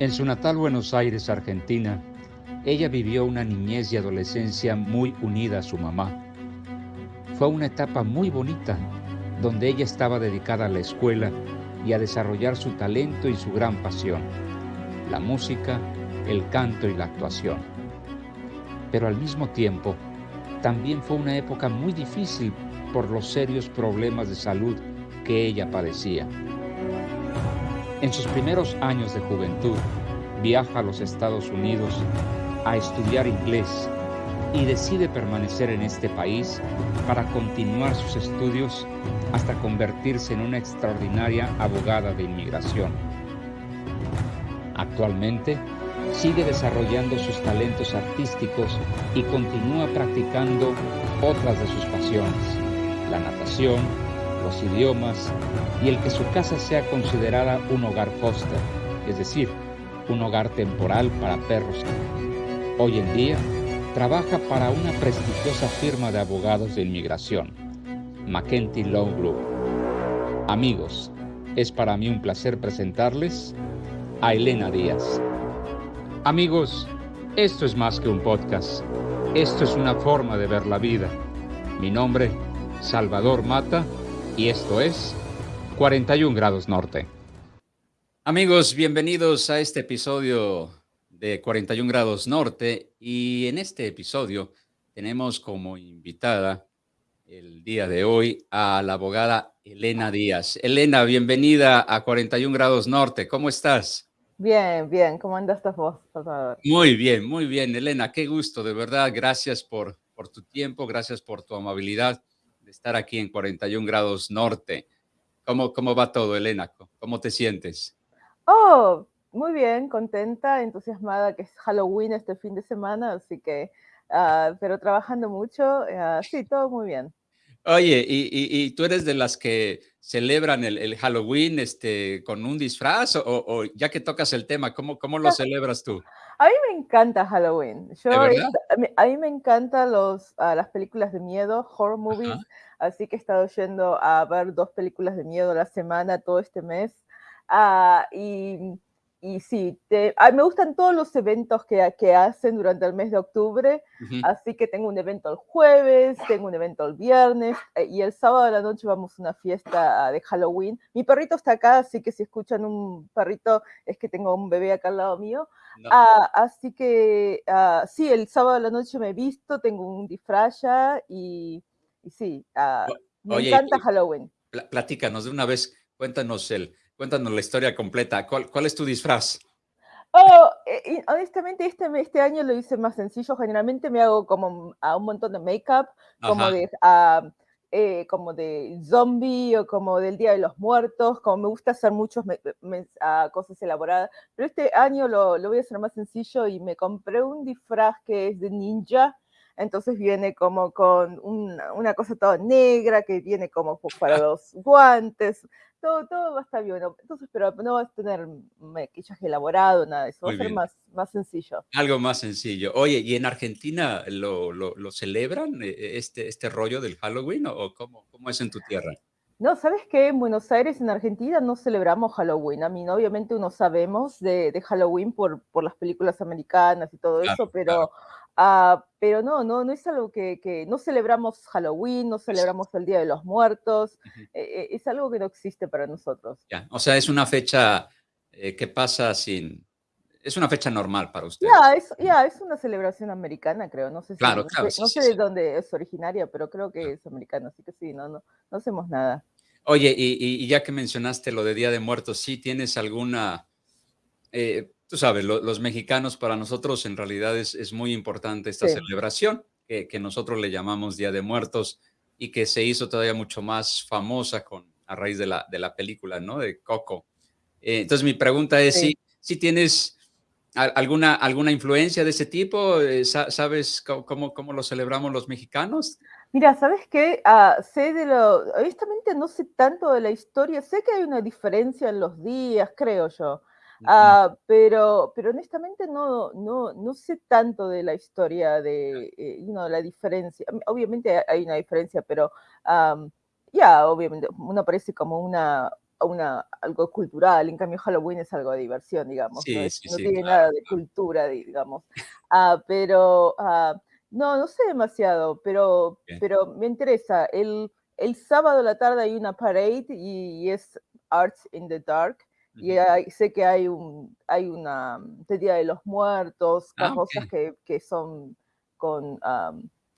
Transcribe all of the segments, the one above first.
En su natal Buenos Aires, Argentina, ella vivió una niñez y adolescencia muy unida a su mamá. Fue una etapa muy bonita, donde ella estaba dedicada a la escuela y a desarrollar su talento y su gran pasión, la música, el canto y la actuación. Pero al mismo tiempo, también fue una época muy difícil por los serios problemas de salud que ella padecía. En sus primeros años de juventud, viaja a los Estados Unidos a estudiar inglés y decide permanecer en este país para continuar sus estudios hasta convertirse en una extraordinaria abogada de inmigración. Actualmente sigue desarrollando sus talentos artísticos y continúa practicando otras de sus pasiones, la natación, los idiomas y el que su casa sea considerada un hogar foster, es decir, un hogar temporal para perros. Hoy en día, trabaja para una prestigiosa firma de abogados de inmigración, McKenty Law Group. Amigos, es para mí un placer presentarles a Elena Díaz. Amigos, esto es más que un podcast. Esto es una forma de ver la vida. Mi nombre, Salvador Mata, y esto es 41 grados norte. Amigos, bienvenidos a este episodio de 41 grados norte y en este episodio tenemos como invitada el día de hoy a la abogada Elena Díaz. Elena, bienvenida a 41 grados norte. ¿Cómo estás? Bien, bien. ¿Cómo andas vos, Salvador? Muy bien, muy bien, Elena. Qué gusto, de verdad. Gracias por, por tu tiempo, gracias por tu amabilidad de estar aquí en 41 grados norte. ¿Cómo, cómo va todo, Elena? ¿Cómo te sientes? Oh, muy bien, contenta, entusiasmada que es Halloween este fin de semana, así que, uh, pero trabajando mucho, uh, sí, todo muy bien. Oye, ¿y, y, y tú eres de las que celebran el, el Halloween este, con un disfraz o, o, ya que tocas el tema, ¿cómo, cómo lo celebras tú? A mí me encanta Halloween. Yo, a mí me encantan los, uh, las películas de miedo, horror movies, Ajá. así que he estado yendo a ver dos películas de miedo a la semana todo este mes. Uh, y, y, sí, te, a, me gustan todos los eventos que, que, hacen durante el mes de octubre, uh -huh. así que tengo un evento el jueves, tengo un evento el viernes eh, y el sábado de la noche vamos a una fiesta de Halloween. Mi perrito está acá, así que si escuchan un perrito es que tengo un bebé acá al lado mío. No. Uh, así que uh, sí, el sábado de la noche me he visto, tengo un disfraz ya y, y sí, me Oye, encanta Halloween. Platícanos de una vez, cuéntanos el Cuéntanos la historia completa. ¿Cuál, cuál es tu disfraz? Oh, eh, honestamente este, este año lo hice más sencillo. Generalmente me hago como a un montón de make-up, como de, uh, eh, como de zombie o como del Día de los Muertos, como me gusta hacer muchas uh, cosas elaboradas. Pero este año lo, lo voy a hacer más sencillo y me compré un disfraz que es de ninja, entonces viene como con una, una, cosa toda negra que viene como para los guantes, todo, todo va a estar bien. Entonces, pero no vas a tener maquillaje elaborado, nada de eso, va a ser más, más sencillo. Algo más sencillo. Oye, ¿y en Argentina lo, lo, lo celebran eh, este, este rollo del Halloween o cómo, cómo es en tu tierra? No, ¿sabes qué? En Buenos Aires, en Argentina, no celebramos Halloween. A mí, ¿no? obviamente, uno sabemos de, de Halloween por, por las películas americanas y todo claro, eso, pero... Claro. Uh, pero no, no, no es algo que, que, no celebramos Halloween, no celebramos el Día de los Muertos, uh -huh. eh, es algo que no existe para nosotros. Ya, o sea, es una fecha eh, que pasa sin, es una fecha normal para ustedes. Ya, es, ya, es una celebración americana, creo, no sé, si, claro, no, claro, sé, sí, no sé sí, de dónde es originaria, pero creo que es americana, así que sí, no, no, no hacemos nada. Oye, y, y, ya que mencionaste lo de Día de Muertos, ¿sí tienes alguna... Eh, tú sabes, lo, los mexicanos para nosotros en realidad es, es muy importante esta sí. celebración que, que, nosotros le llamamos Día de Muertos y que se hizo todavía mucho más famosa con, a raíz de la, de la película, ¿no? De Coco. Eh, entonces mi pregunta es sí. si, si tienes alguna, alguna influencia de ese tipo, eh, ¿sabes cómo, cómo lo celebramos los mexicanos? Mira, ¿sabes qué? Uh, sé de lo, honestamente no sé tanto de la historia, sé que hay una diferencia en los días, creo yo. Uh, pero, pero honestamente no, no, no sé tanto de la historia de eh, you know, la diferencia. Obviamente hay una diferencia, pero um, ya, yeah, obviamente uno parece como una, una, algo cultural, en cambio Halloween es algo de diversión, digamos, no, tiene nada de cultura, digamos. Ah, pero ah, no, no sé demasiado, pero, pero me interesa. El, el sábado a la tarde hay una parade y, es Arts in the Dark. Y sé que hay un hay una de Día de los Muertos, ah, cosas que, que, son con,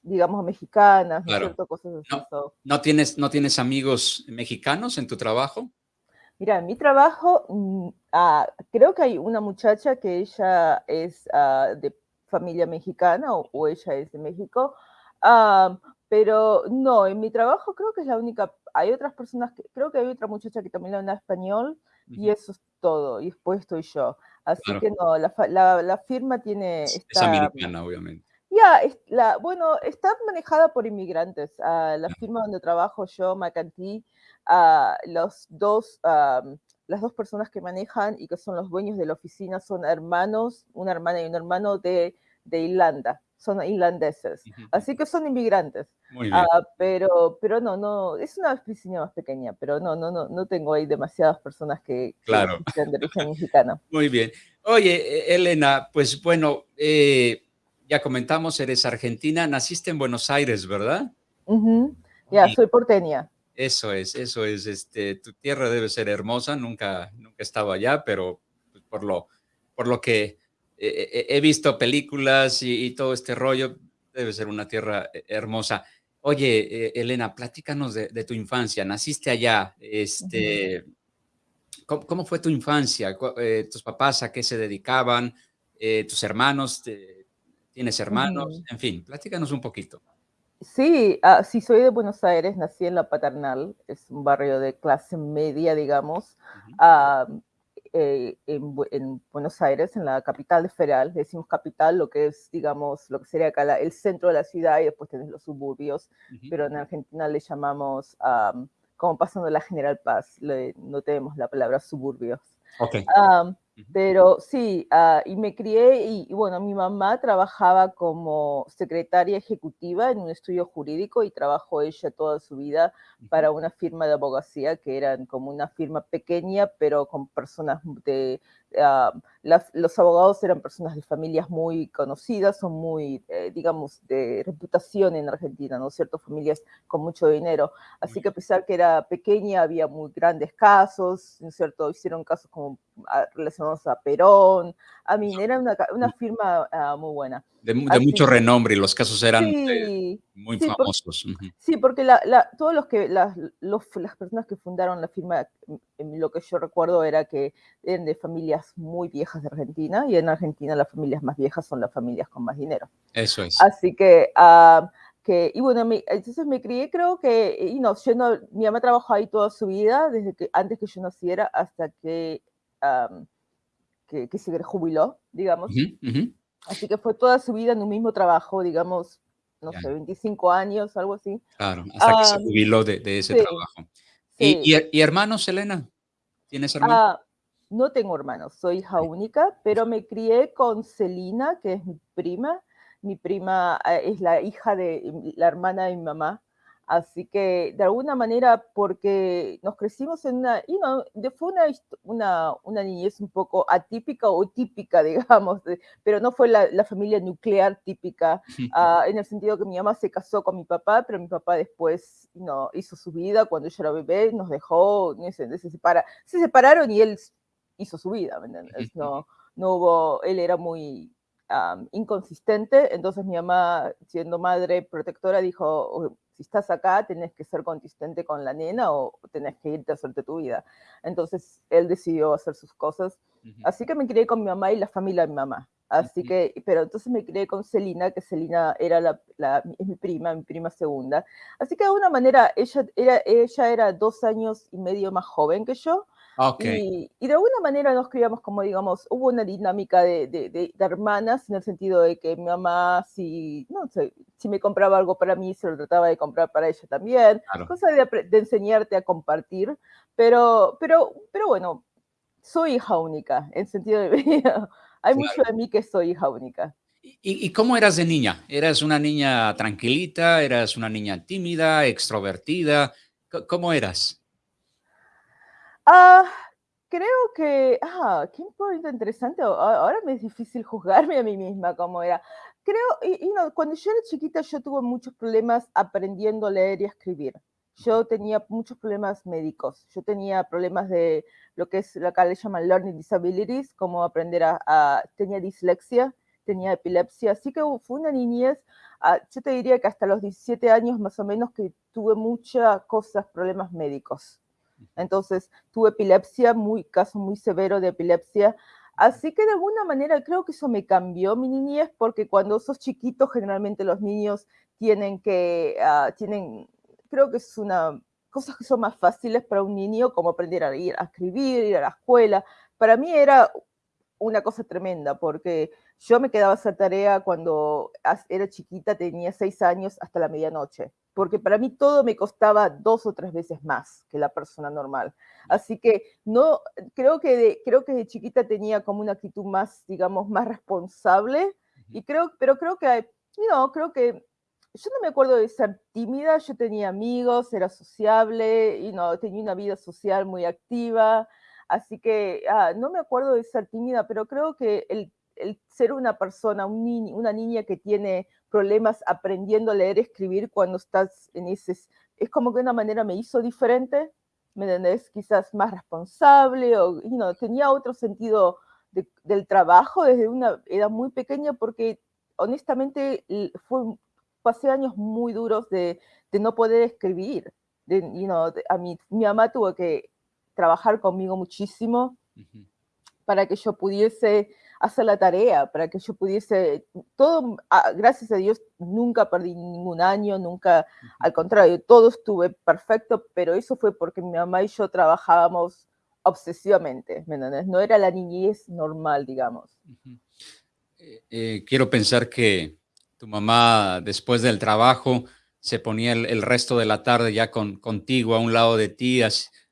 digamos, mexicanas, ¿no cierto? Cosas así. No, tienes, ¿No tienes amigos mexicanos en tu trabajo? Mira, en mi trabajo mm, ah, creo que hay una muchacha que ella es ah, de familia mexicana o, ella es de México, ah, pero no, en mi trabajo creo que es la única, hay otras personas, que, creo que hay otra muchacha que también habla español y eso es todo, y después estoy yo. Así que no, la, la, firma tiene... Es, americana, obviamente. Ya, la, bueno, está manejada por inmigrantes. la firma donde trabajo yo, Macantí, los dos, las dos personas que manejan y que son los dueños de la oficina son hermanos, una hermana y un hermano de, de Irlanda, son irlandeses, así que son inmigrantes. Ah, pero, pero no, no, es una oficina más pequeña, pero no, no, no, no tengo ahí demasiadas personas que, claro. sean de origen mexicano. Muy bien. Oye, e, Elena, pues bueno, eh, ya comentamos, eres argentina, naciste en Buenos Aires, ¿verdad? Ya, soy porteña. Eso es, eso es, este, tu tierra debe ser hermosa, nunca, nunca he estado allá, pero pues, por lo, por lo que he visto películas y, todo este rollo, debe ser una tierra eh, hermosa. Oye, eh, Elena, platícanos de, tu infancia, naciste allá, este, ¿cómo, fue tu infancia? Eh, ¿Tus papás a qué se dedicaban? ¿Tus hermanos? ¿Tienes hermanos? En fin, platícanos un poquito. Sí, ah, sí, soy de Buenos Aires, nací en La Paternal, es un barrio de clase media, digamos, eh, en, Buenos Aires, en la capital federal, decimos capital, lo que es, digamos, lo que sería acá el centro de la ciudad y después tenés los suburbios, pero en Argentina le llamamos, como pasando la General Paz, no tenemos la palabra suburbios. Okay. Pero sí, ah, y me crié y, bueno, mi mamá trabajaba como secretaria ejecutiva en un estudio jurídico y trabajó ella toda su vida para una firma de abogacía que eran como una firma pequeña, pero con personas de, Ah, los abogados eran personas de familias muy conocidas, son muy, eh, digamos, de reputación en Argentina, ¿no es cierto? Familias con mucho dinero. Así que a pesar que era pequeña, había muy grandes casos, ¿no es cierto? Hicieron casos como ah, relacionados a Perón. A mí era una, una firma ah, muy buena. De, mucho renombre y los casos eran muy famosos. Sí, porque la, todos los que, las, las personas que fundaron la firma, lo que yo recuerdo era que eran de familias muy viejas de Argentina y en Argentina las familias más viejas son las familias con más dinero. Eso es. Así que, ah, que y bueno, entonces me crié, creo que, y no, yo no, mi mamá trabajó ahí toda su vida, desde que, antes que yo naciera hasta que, que, se jubiló, digamos. Así que fue toda su vida en un mismo trabajo, digamos, no sé, 25 años, algo así. Claro, hasta que se jubiló de, ese trabajo. ¿Y, hermanos, Elena? ¿Tienes hermanos? Ah, no tengo hermanos, soy hija única, pero me crié con Celina, que es mi prima. Mi prima eh, es la hija de la hermana de mi mamá. Así que de alguna manera, porque nos crecimos en una, y no, fue una, una, una, niñez un poco atípica o típica, digamos, pero no fue la, la familia nuclear típica, ah, en el sentido que mi mamá se casó con mi papá, pero mi papá después no, hizo su vida cuando yo era bebé, nos dejó, se, se, separa, se separaron y él hizo su vida, ¿me entiendes? No, no hubo, él era muy inconsistente, entonces mi mamá, siendo madre protectora, dijo, si estás acá, tenés que ser consistente con la nena o tenés que irte a hacerte tu vida. Entonces él decidió hacer sus cosas. Así que me crié con mi mamá y la familia de mi mamá. Así que, pero entonces me crié con Celina, que Celina era la, es mi prima, mi prima segunda. Así que de alguna manera ella era, ella era dos años y medio más joven que yo. Okay. Y, de alguna manera nos criamos como, digamos, hubo una dinámica de, de, hermanas en el sentido de que mi mamá, si, no sé, si me compraba algo para mí, se lo trataba de comprar para ella también. Cosa de, de, enseñarte a compartir. Pero, pero, pero bueno, soy hija única, en sentido de. Hay mucho de mí que soy hija única. ¿Y, ¿Y, cómo eras de niña? ¿Eras una niña tranquilita? ¿Eras una niña tímida, extrovertida? ¿Cómo eras? Ah, creo que, ah, qué importante, interesante. Ahora me es difícil juzgarme a mí misma como era. Creo, y, cuando yo era chiquita yo tuve muchos problemas aprendiendo a leer y a escribir. Yo tenía muchos problemas médicos. Yo tenía problemas de lo que es lo que le llaman learning disabilities, como aprender a, tenía dislexia, tenía epilepsia, así que fue una niñez, ah, yo te diría que hasta los 17 años más o menos que tuve muchas cosas, problemas médicos. Entonces, tuve epilepsia, muy, caso muy severo de epilepsia. Así que de alguna manera creo que eso me cambió mi niñez, porque cuando sos chiquito, generalmente los niños tienen que, uh, tienen, creo que es una, cosas que son más fáciles para un niño, como aprender a ir a escribir, ir a la escuela. Para mí era una cosa tremenda, porque yo me quedaba esa tarea cuando era chiquita, tenía seis años, hasta la medianoche porque para mí todo me costaba dos o tres veces más que la persona normal. Así que no, creo que de, creo que de chiquita tenía como una actitud más, digamos, más responsable, y creo, pero creo que, no, creo que yo no me acuerdo de ser tímida, yo tenía amigos, era sociable, y no, tenía una vida social muy activa, así que ah, no me acuerdo de ser tímida, pero creo que el, el ser una persona, un una niña que tiene problemas aprendiendo a leer y escribir cuando estás en ese... Es como que de una manera me hizo diferente, ¿me entendés? Quizás más responsable o you tenía otro sentido del trabajo desde una edad muy pequeña porque honestamente fue, pasé años muy duros de, de no poder escribir. De, you a mí, mi mamá tuvo que trabajar conmigo muchísimo para que yo pudiese hacer la tarea, para que yo pudiese, todo, ah, gracias a Dios, nunca perdí ningún año, nunca, al contrario, todo estuve perfecto, pero eso fue porque mi mamá y yo trabajábamos obsesivamente, ¿me entiendes? No era la niñez normal, digamos. Eh, eh, quiero pensar que tu mamá, después del trabajo, se ponía el, resto de la tarde ya con, contigo a un lado de ti,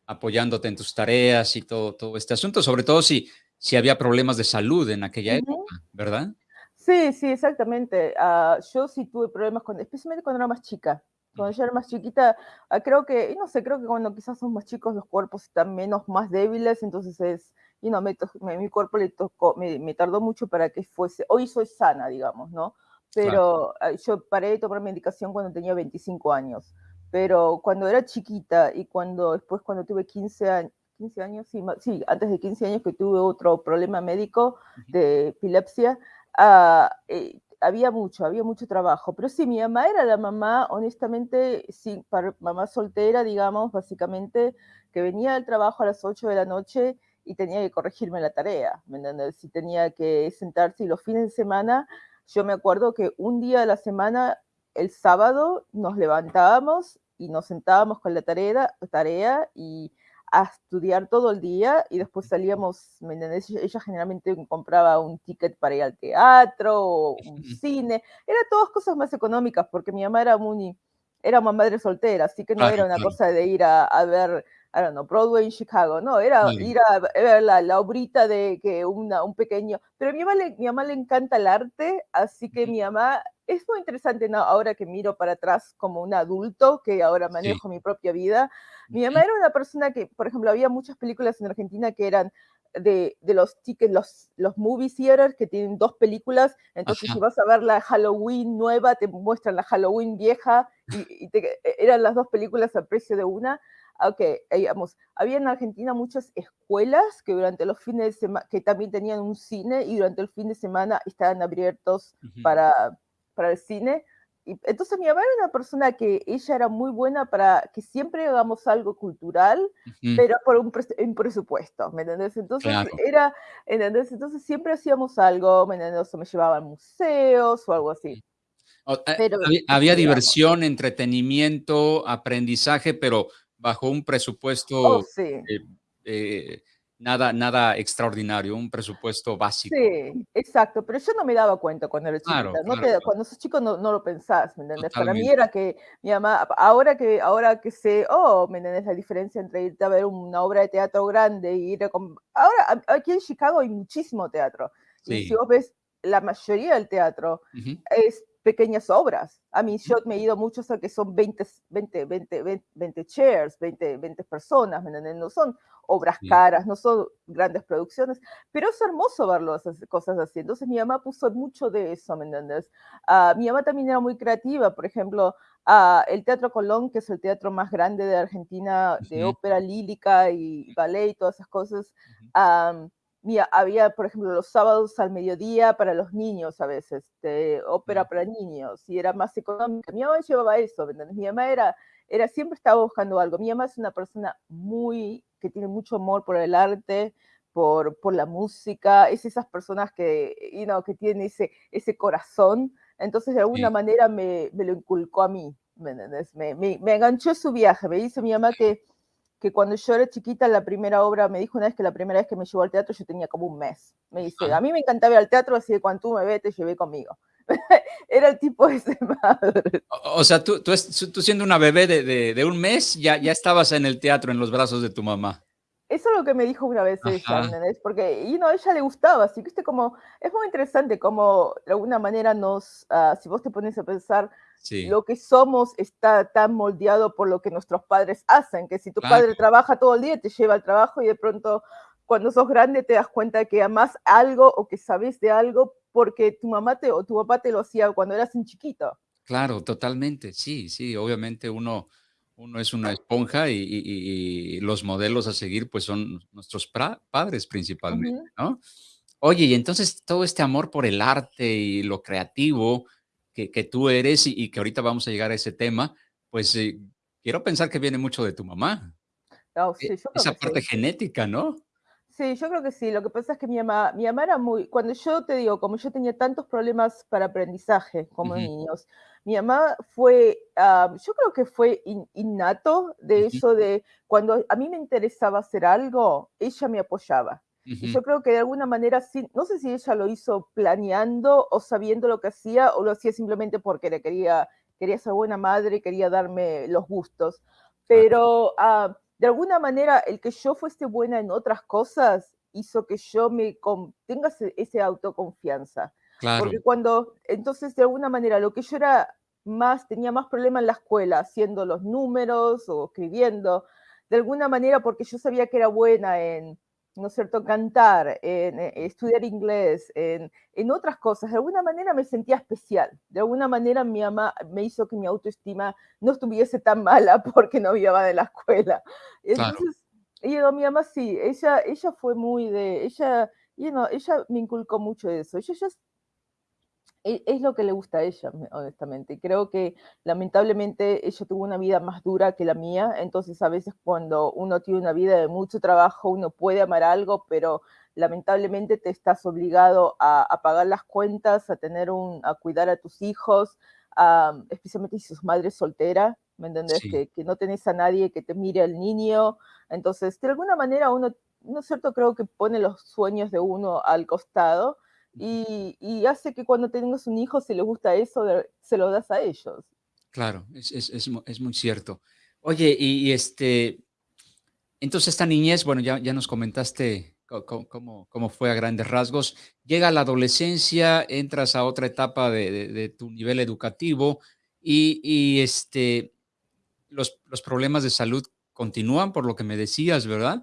apoyándote en tus tareas y todo, todo este asunto, sobre todo si si había problemas de salud en aquella época, ¿verdad? Sí, sí, exactamente. Ah, yo sí tuve problemas, con, especialmente cuando era más chica. Cuando yo era más chiquita, ah, creo que, no sé, creo que cuando quizás somos más chicos los cuerpos están menos, más débiles, entonces es, y no, me, mi cuerpo le tocó, me, tardó mucho para que fuese, hoy soy sana, digamos, ¿no? Pero ah, yo paré de tomar medicación cuando tenía 25 años. Pero cuando era chiquita y cuando después cuando tuve 15 años, 15 años, sí, sí, antes de 15 años que tuve otro problema médico de epilepsia, ah, eh, había mucho, había mucho trabajo. Pero sí, mi mamá era la mamá, honestamente, sí, para mamá soltera, digamos, básicamente, que venía del trabajo a las 8 de la noche y tenía que corregirme la tarea, ¿me entiendes? Si tenía que sentarse y los fines de semana, yo me acuerdo que un día de la semana, el sábado, nos levantábamos y nos sentábamos con la tarea, tarea y a estudiar todo el día y después salíamos, ¿me entendés? Ella generalmente compraba un ticket para ir al teatro o un cine, eran todas cosas más económicas porque mi mamá era muy, era una madre soltera, así que no era una cosa de ir a, a ver I don't know, Broadway en Chicago, no, era ir a ver la, la, obrita de que una, un pequeño, pero a mi mamá, le, mi mamá le encanta el arte, así que mi mamá, es muy interesante ¿no? ahora que miro para atrás como un adulto, que ahora manejo mi propia vida, mi mamá era una persona que, por ejemplo, había muchas películas en Argentina que eran de, de, los tickets, los, los movie theaters que tienen dos películas, entonces si vas a ver la Halloween nueva, te muestran la Halloween vieja y, te, eran las dos películas al precio de una. Ah, ok, digamos, había en Argentina muchas escuelas que durante los fines de semana, que también tenían un cine y durante el fin de semana estaban abiertos para, para el cine. Y entonces mi mamá era una persona que ella era muy buena para que siempre hagamos algo cultural, pero por un, presupuesto, ¿me entendés? Entonces era, ¿entendés? Entonces siempre hacíamos algo, ¿me entendés? O me llevaba a museos o algo así. Eh, pero, había diversión, entretenimiento, aprendizaje, pero bajo un presupuesto oh, eh, eh, nada, nada extraordinario, un presupuesto básico. Sí, exacto, pero yo no me daba cuenta cuando era chiquita. no Cuando sos chico no, no, lo pensás, ¿me entiendes? Para mí era que mi mamá, ahora que, ahora que sé, oh, ¿me entiendes? La diferencia entre irte a ver una obra de teatro grande y ir a... Ahora, aquí en Chicago hay muchísimo teatro. Y si vos ves, la mayoría del teatro es pequeñas obras. A mí, yo me he ido muchos a que son 20, 20, 20, 20, chairs, 20, 20 personas, No son obras caras, no son grandes producciones, pero es hermoso verlo, esas cosas así. Entonces mi mamá puso mucho de eso, ¿me entiendes? Uh, mi mamá también era muy creativa, por ejemplo, uh, el Teatro Colón, que es el teatro más grande de Argentina, de ópera lírica y ballet y todas esas cosas, um, había, por ejemplo, los sábados al mediodía para los niños a veces, ópera para niños, y era más económica. Mi mamá llevaba eso, Mi mamá era, era, siempre estaba buscando algo. Mi mamá es una persona muy, que tiene mucho amor por el arte, por, por la música, es esas personas que, you know, que tienen ese, ese corazón, entonces de alguna manera me, me, lo inculcó a mí, ¿me, me, me, me enganchó su viaje, me dice mi mamá que que cuando yo era chiquita, la primera obra, me dijo una vez que la primera vez que me llevó al teatro yo tenía como un mes. Me dice, a mí me encantaba ir al teatro, así que cuando tú me ves, te llevé conmigo. era el tipo de ese madre. O, sea, tú, tú, tú, siendo una bebé de, de, un mes, ya, ya estabas en el teatro, en los brazos de tu mamá. Eso es lo que me dijo una vez ella, ¿entendés? Porque, y no, a ella le gustaba, así que este como, es muy interesante como de alguna manera nos, uh, si vos te pones a pensar, lo que somos está tan moldeado por lo que nuestros padres hacen, que si tu padre trabaja todo el día, te lleva al trabajo y de pronto cuando sos grande te das cuenta que amas algo o que sabes de algo porque tu mamá te, o tu papá te lo hacía cuando eras un chiquito. Claro, totalmente, sí, sí, obviamente uno, uno es una esponja y, los modelos a seguir pues son nuestros padres principalmente, ¿no? Oye, y entonces todo este amor por el arte y lo creativo, que, tú eres y, que ahorita vamos a llegar a ese tema, pues eh, quiero pensar que viene mucho de tu mamá. Oh, e esa parte genética, ¿no? Sí, yo creo que sí. Lo que pasa es que mi mamá, mi mamá era muy, cuando yo te digo, como yo tenía tantos problemas para aprendizaje como niños, mi mamá fue, ah, yo creo que fue innato de eso de cuando a mí me interesaba hacer algo, ella me apoyaba. Y yo creo que de alguna manera, no sé si ella lo hizo planeando o sabiendo lo que hacía o lo hacía simplemente porque le quería, quería ser buena madre, quería darme los gustos. Pero ah, de alguna manera el que yo fuese buena en otras cosas hizo que yo me tenga ese, autoconfianza. Porque cuando, entonces de alguna manera lo que yo era más, tenía más problema en la escuela, haciendo los números o escribiendo, de alguna manera porque yo sabía que era buena en ¿no es cierto?, cantar, en, eh, estudiar inglés, en, en, otras cosas, de alguna manera me sentía especial. De alguna manera mi mamá me hizo que mi autoestima no estuviese tan mala porque no iba de la escuela. Entonces, claro. mi mamá sí, ella, ella fue muy de, ella, you know, ella me inculcó mucho eso. Ella ya es lo que le gusta a ella, honestamente. Creo que lamentablemente ella tuvo una vida más dura que la mía, entonces a veces cuando uno tiene una vida de mucho trabajo, uno puede amar algo, pero lamentablemente te estás obligado a, pagar las cuentas, a tener un, a cuidar a tus hijos, especialmente si sos madre soltera, ¿me entendés? Que, que, no tenés a nadie que te mire al niño. Entonces, de alguna manera uno, ¿no es cierto? Creo que pone los sueños de uno al costado y, hace que cuando tengas un hijo, si le gusta eso, se lo das a ellos. Claro, es, es, muy cierto. Oye, y, este, entonces esta niñez, bueno, ya, ya nos comentaste cómo, cómo, fue a grandes rasgos. Llega la adolescencia, entras a otra etapa de, tu nivel educativo y, este, los, los, problemas de salud continúan, por lo que me decías, ¿verdad?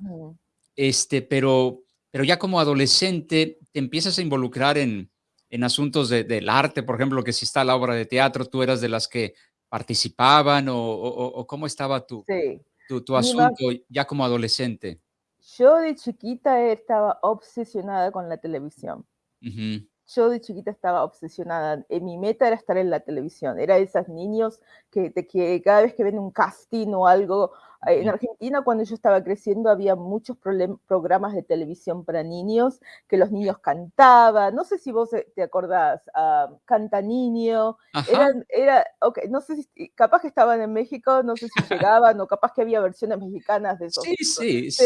Este, pero pero ya como adolescente te empiezas a involucrar en, en asuntos del arte, por ejemplo, que si está la obra de teatro, tú eras de las que participaban o, cómo estaba tu, tu, asunto ya como adolescente. Yo de chiquita estaba obsesionada con la televisión. Yo de chiquita estaba obsesionada. En mi meta era estar en la televisión. Era de esos niños que, que cada vez que ven un casting o algo en Argentina, cuando yo estaba creciendo, había muchos programas de televisión para niños, que los niños cantaban, no sé si vos eh, te acordás, uh, Canta Niño, era, okay, no sé si, capaz que estaban en México, no sé si llegaban, o capaz que había versiones mexicanas de esos. Sí, sí, sí,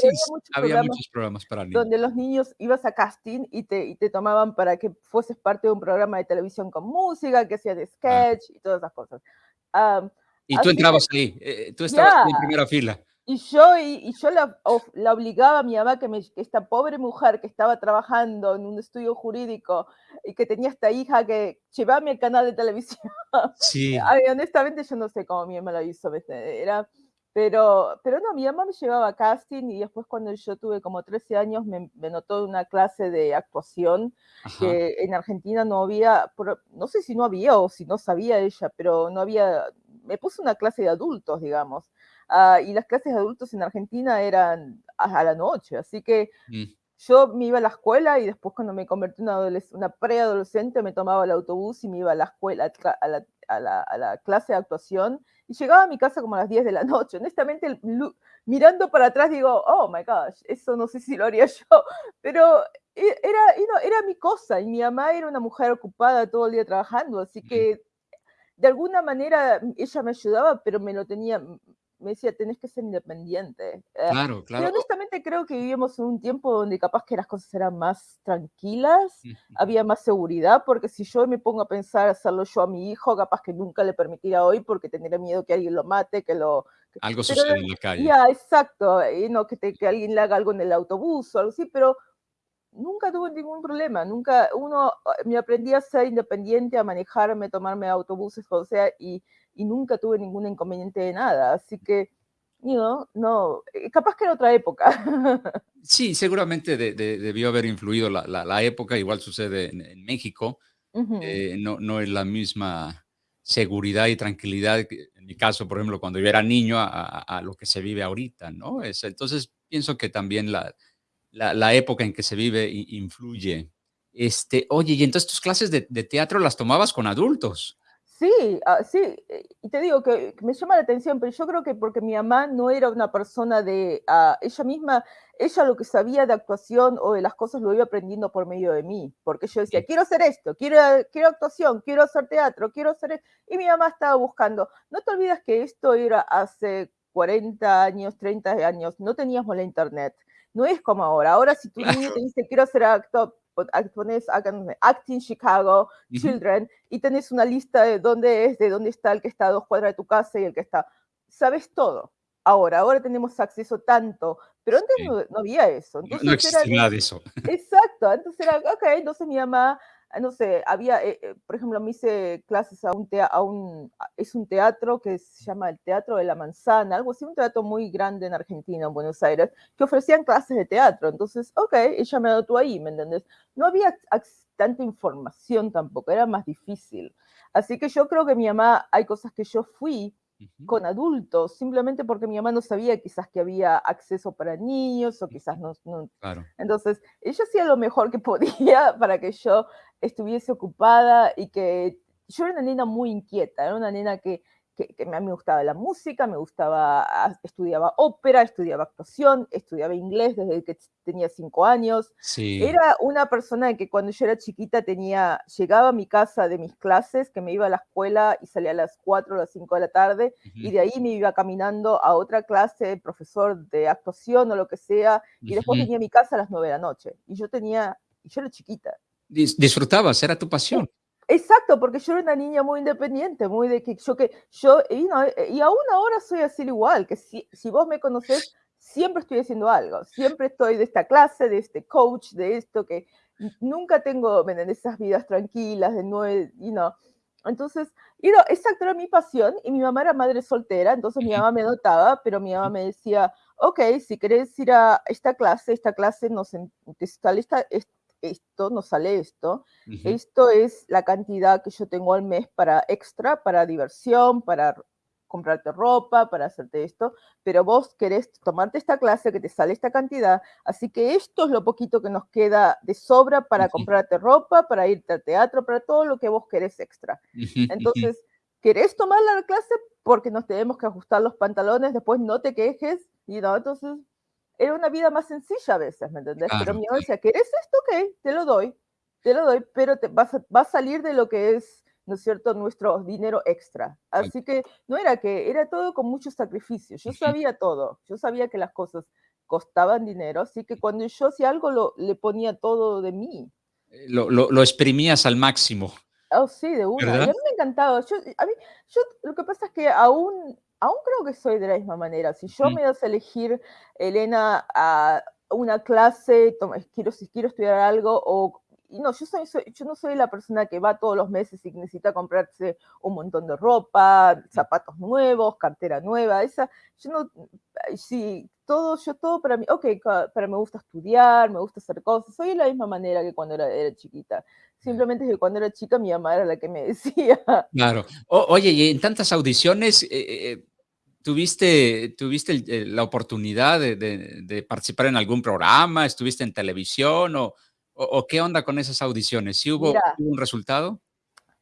había, muchos, programas, para niños. Donde los niños ibas a casting y te, y te tomaban para que fueses parte de un programa de televisión con música, que hacía de sketch y todas esas cosas. Y tú entrabas ahí, eh, tú estabas en primera fila. Y yo, y, yo la, la, obligaba a mi mamá, que, me, esta pobre mujer que estaba trabajando en un estudio jurídico y que tenía esta hija que llevaba al canal de televisión. Sí. honestamente yo no sé cómo mi mamá lo hizo. Era, pero, pero no, mi mamá me llevaba a casting y después cuando yo tuve como 13 años me, me notó una clase de actuación que en Argentina no había, no sé si no había o si no sabía ella, pero no había, me puso una clase de adultos, digamos. Ah, y las clases de adultos en Argentina eran a, la noche, así que mm. yo me iba a la escuela y después cuando me convertí en una, una preadolescente me tomaba el autobús y me iba a la escuela, a la, a la, a la clase de actuación y llegaba a mi casa como a las 10 de la noche. Honestamente, mirando para atrás digo, oh my gosh, eso no sé si lo haría yo, pero e, era, no, era mi cosa y mi mamá era una mujer ocupada todo el día trabajando, así que de alguna manera ella me ayudaba, pero me lo tenía, me decía, tenés que ser independiente. Eh, claro, claro. Pero honestamente creo que vivimos en un tiempo donde capaz que las cosas eran más tranquilas, había más seguridad, porque si yo me pongo a pensar hacerlo yo a mi hijo, capaz que nunca le permitiría hoy porque tendría miedo que alguien lo mate, que lo... algo sucede en la calle. Ya, exacto, y no que, que alguien le haga algo en el autobús o algo así, pero nunca tuve ningún problema, nunca, uno, me aprendí a ser independiente, a manejarme, tomarme autobuses, o sea, y y nunca tuve ningún inconveniente de nada. Así que, you no, eh, capaz que era otra época. Sí, seguramente debió haber influido la, época, igual sucede en, México. Eh, no, no es la misma seguridad y tranquilidad, en mi caso, por ejemplo, cuando yo era niño, a, lo que se vive ahorita, ¿no? Es, entonces, pienso que también la, la, época en que se vive influye. Este, oye, y entonces tus clases de, de teatro las tomabas con adultos. Sí, ah, sí, eh, y te digo que, me llama la atención, pero yo creo que porque mi mamá no era una persona de, ah, ella misma, ella lo que sabía de actuación o de las cosas lo iba aprendiendo por medio de mí, porque yo decía, quiero hacer esto, quiero, quiero actuación, quiero hacer teatro, quiero hacer, e-", y mi mamá estaba buscando. No te olvides que esto era hace 40 años, 30 años, no teníamos la internet. No es como ahora. Ahora si tu niño te dice, quiero hacer actor, pones Acting Chicago, Children, y tenés una lista de dónde es, de dónde está el que está a dos cuadras de tu casa y el que está. Sabes todo. Ahora, ahora tenemos acceso tanto, pero antes no, había eso. no, existía nada de eso. Exacto, entonces era, ok, entonces mi mamá no sé, había, eh, eh, por ejemplo, me hice clases a un, a un, es un teatro que se llama el Teatro de la Manzana, algo así, un teatro muy grande en Argentina, en Buenos Aires, que ofrecían clases de teatro. Entonces, ok, ella me tú ahí, ¿me entiendes? No había tanta información tampoco, era más difícil. Así que yo creo que mi mamá, hay cosas que yo fui con adultos, simplemente porque mi mamá no sabía quizás que había acceso para niños o quizás no. Entonces, ella hacía lo mejor que podía para que yo estuviese ocupada y que yo era una nena muy inquieta, era una nena que que, a mí me gustaba la música, me gustaba, ah, estudiaba ópera, estudiaba actuación, estudiaba inglés desde que tenía cinco años. Era una persona que cuando yo era chiquita tenía, llegaba a mi casa de mis clases, que me iba a la escuela y salía a las cuatro o las cinco de la tarde, y de ahí me iba caminando a otra clase, profesor de actuación o lo que sea, y después venía a mi casa a las nueve de la noche. Y yo tenía, y yo era chiquita. Disfrutabas, era tu pasión. Exacto, porque yo era una niña muy independiente, muy de que yo que yo y, no, eh, y aún ahora soy así igual, que si, si vos me conocés, siempre estoy haciendo algo, siempre estoy de esta clase, de este coach, de esto que nunca tengo en esas vidas tranquilas de nueve, y no. Entonces, y no, exacto, era mi pasión y mi mamá era madre soltera, entonces mi mamá me notaba, pero mi mamá me decía, ok, si querés ir a esta clase, esta clase nos sale esta, esto, nos sale esto. Esto es la cantidad que yo tengo al mes para extra, para diversión, para comprarte ropa, para hacerte esto, pero vos querés tomarte esta clase que te sale esta cantidad, así que esto es lo poquito que nos queda de sobra para comprarte ropa, para irte al teatro, para todo lo que vos querés extra. Entonces, ¿querés tomar la clase? Porque nos tenemos que ajustar los pantalones, después no te quejes, y no, entonces era una vida más sencilla a veces, ¿me entendés? pero mi mamá decía, ¿querés esto? Ok, te lo doy, te lo doy, pero te, vas a, va a salir de lo que es, ¿no es cierto?, nuestro dinero extra. Así que no era que, era todo con mucho sacrificio. Yo sabía todo, yo sabía que las cosas costaban dinero, así que cuando yo hacía algo, lo, le ponía todo de mí. Eh, lo, lo, lo exprimías al máximo. Oh, sí, de una. Y a mí me encantaba. Yo, a mí, yo, lo que pasa es que aún aún creo que soy de la misma manera. Si yo me das a elegir, Elena, a una clase, quiero, si quiero estudiar algo o no, yo, soy, yo no soy la persona que va todos los meses y necesita comprarse un montón de ropa, zapatos nuevos, cartera nueva, esa, yo no, sí, todo, yo todo para mí, ok, para me gusta estudiar, me gusta hacer cosas, soy de la misma manera que cuando era, era chiquita. Simplemente que cuando era chica mi mamá era la que me decía. Claro. oye, y en tantas audiciones, eh, eh, eh, ¿tuviste, tuviste la oportunidad de, de, participar en algún programa? ¿Estuviste en televisión o, o, qué onda con esas audiciones? ¿Sí hubo, un resultado?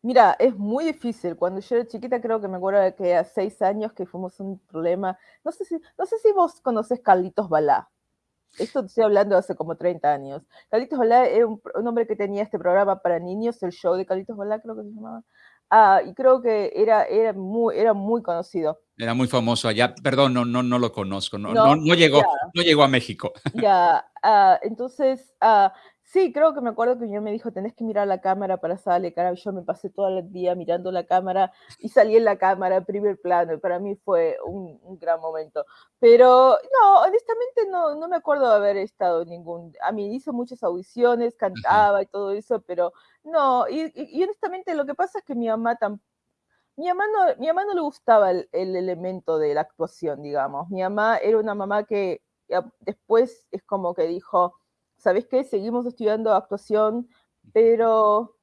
Mira, es muy difícil. Cuando yo era chiquita, creo que me acuerdo que a seis años que fuimos un problema. No sé si, no sé si vos conoces Carlitos Balá. Esto estoy hablando de hace como 30 años. Carlitos Balá era un, hombre que tenía este programa para niños, el show de Carlitos Balá, creo que se llamaba. Ah, y creo que era, era, muy, era muy conocido. Era muy famoso allá. Perdón, no, no, no lo conozco. No, no, no, llegó, no llegó a México. Ya, ah, entonces, ah, Sí, creo que me acuerdo que mi me dijo, tenés que mirar la cámara para salir, cara. Yo me pasé todo el día mirando la cámara y salí en la cámara, primer plano, y para mí fue un, gran momento. Pero no, honestamente no, no me acuerdo de haber estado en ningún... A mí hizo muchas audiciones, cantaba y todo eso, pero no, y, honestamente lo que pasa es que mi mamá tampoco mi mamá no, mi mamá no le gustaba el, el, elemento de la actuación, digamos. Mi mamá era una mamá que después es como que dijo, ¿sabes qué? Seguimos estudiando actuación, pero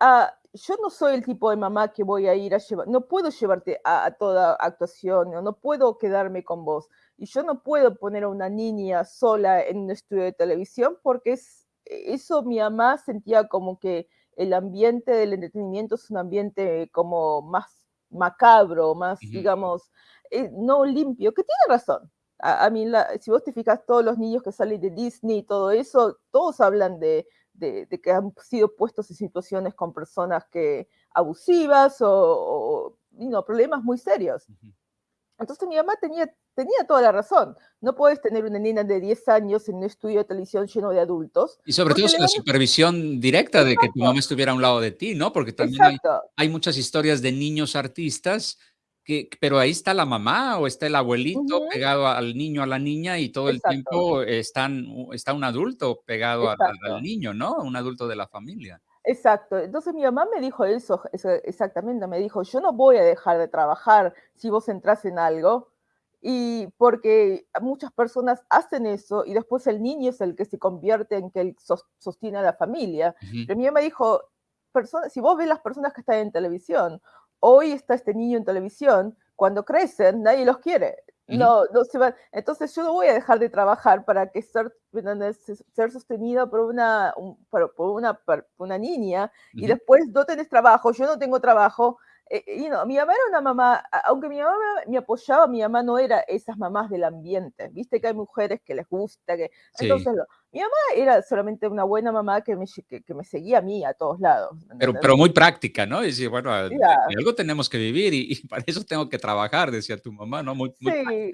ah, yo no soy el tipo de mamá que voy a ir a llevar, no puedo llevarte a, toda actuación, no, no puedo quedarme con vos. Y yo no puedo poner a una niña sola en un estudio de televisión porque es, eso mi mamá sentía como que el ambiente del entretenimiento es un ambiente como más macabro, más, digamos, eh, no limpio, que tiene razón, a, mí, si vos te fijas, todos los niños que salen de Disney y todo eso, todos hablan de, de, que han sido puestos en situaciones con personas que abusivas o, no, problemas muy serios. Entonces mi mamá tenía, tenía toda la razón. No puedes tener una niña de 10 años en un estudio de televisión lleno de adultos. Y sobre todo la supervisión directa de que tu mamá estuviera a un lado de ti, ¿no? Porque también hay, hay, muchas historias de niños artistas pero ahí está la mamá o está el abuelito pegado al niño, a la niña y todo el tiempo están, está un adulto pegado al, niño, ¿no? Un adulto de la familia. Exacto. Entonces mi mamá me dijo eso, exactamente, me dijo, yo no voy a dejar de trabajar si vos entras en algo, y porque muchas personas hacen eso y después el niño es el que se convierte en que él sostiene a la familia. Pero mi mamá dijo, si vos ves las personas que están en televisión hoy está este niño en televisión, cuando crecen nadie los quiere. No, no se van. Entonces yo no voy a dejar de trabajar para que ser, ser sostenida por una, por, una, por una niña y después no tenés trabajo, yo no tengo trabajo, y eh, no, mi mamá era una mamá, aunque mi mamá me apoyaba, mi mamá no era esas mamás del ambiente. Viste que hay mujeres que les gusta, que entonces mi mamá era solamente una buena mamá que me, que, me seguía a mí a todos lados. Pero, pero muy práctica, ¿no? Y decía, bueno, algo tenemos que vivir y, para eso tengo que trabajar, decía tu mamá, ¿no? Muy, muy,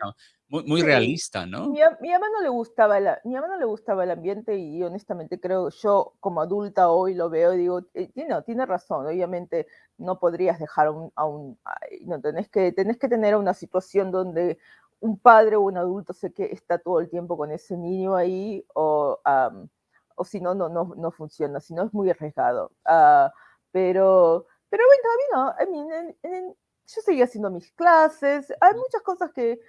muy, muy realista, ¿no? Mi, mi, mamá no le gustaba la, mi mamá no le gustaba el ambiente y honestamente creo, yo como adulta hoy lo veo y digo, eh, no, tiene razón, obviamente no podrías dejar a un, no, tenés que, tenés que tener una situación donde un padre o un adulto sé que está todo el tiempo con ese niño ahí o, o si no, no, no, funciona, si no es muy arriesgado. Ah, pero, pero bueno, a mí no, yo seguía haciendo mis clases, hay muchas cosas que,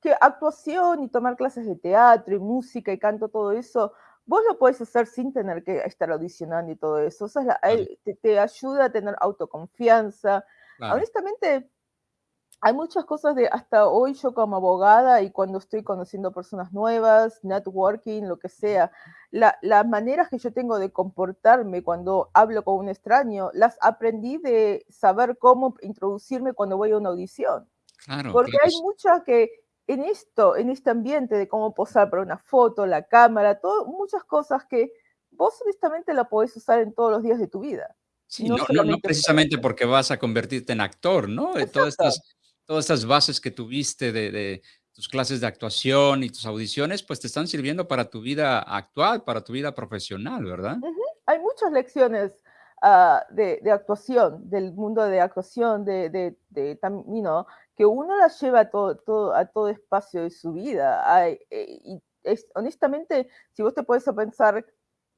que actuación y tomar clases de teatro y música y canto, todo eso, vos lo puedes hacer sin tener que estar audicionando y todo eso. eso te, ayuda a tener autoconfianza. Honestamente, hay muchas cosas de hasta hoy yo como abogada y cuando estoy conociendo personas nuevas, networking, lo que sea, las maneras que yo tengo de comportarme cuando hablo con un extraño, las aprendí de saber cómo introducirme cuando voy a una audición. Porque hay muchas que en esto, en este ambiente de cómo posar para una foto, la cámara, todo, muchas cosas que vos honestamente la podés usar en todos los días de tu vida. Sí, no, no, precisamente porque vas a convertirte en actor, ¿no? Todas estas, todas estas bases que tuviste de, tus clases de actuación y tus audiciones, pues te están sirviendo para tu vida actual, para tu vida profesional, ¿verdad? Hay muchas lecciones ah, de, actuación, del mundo de actuación, de, de, de que uno la lleva a todo, todo, a todo espacio de su vida. Eh, y es, honestamente, si vos te puedes pensar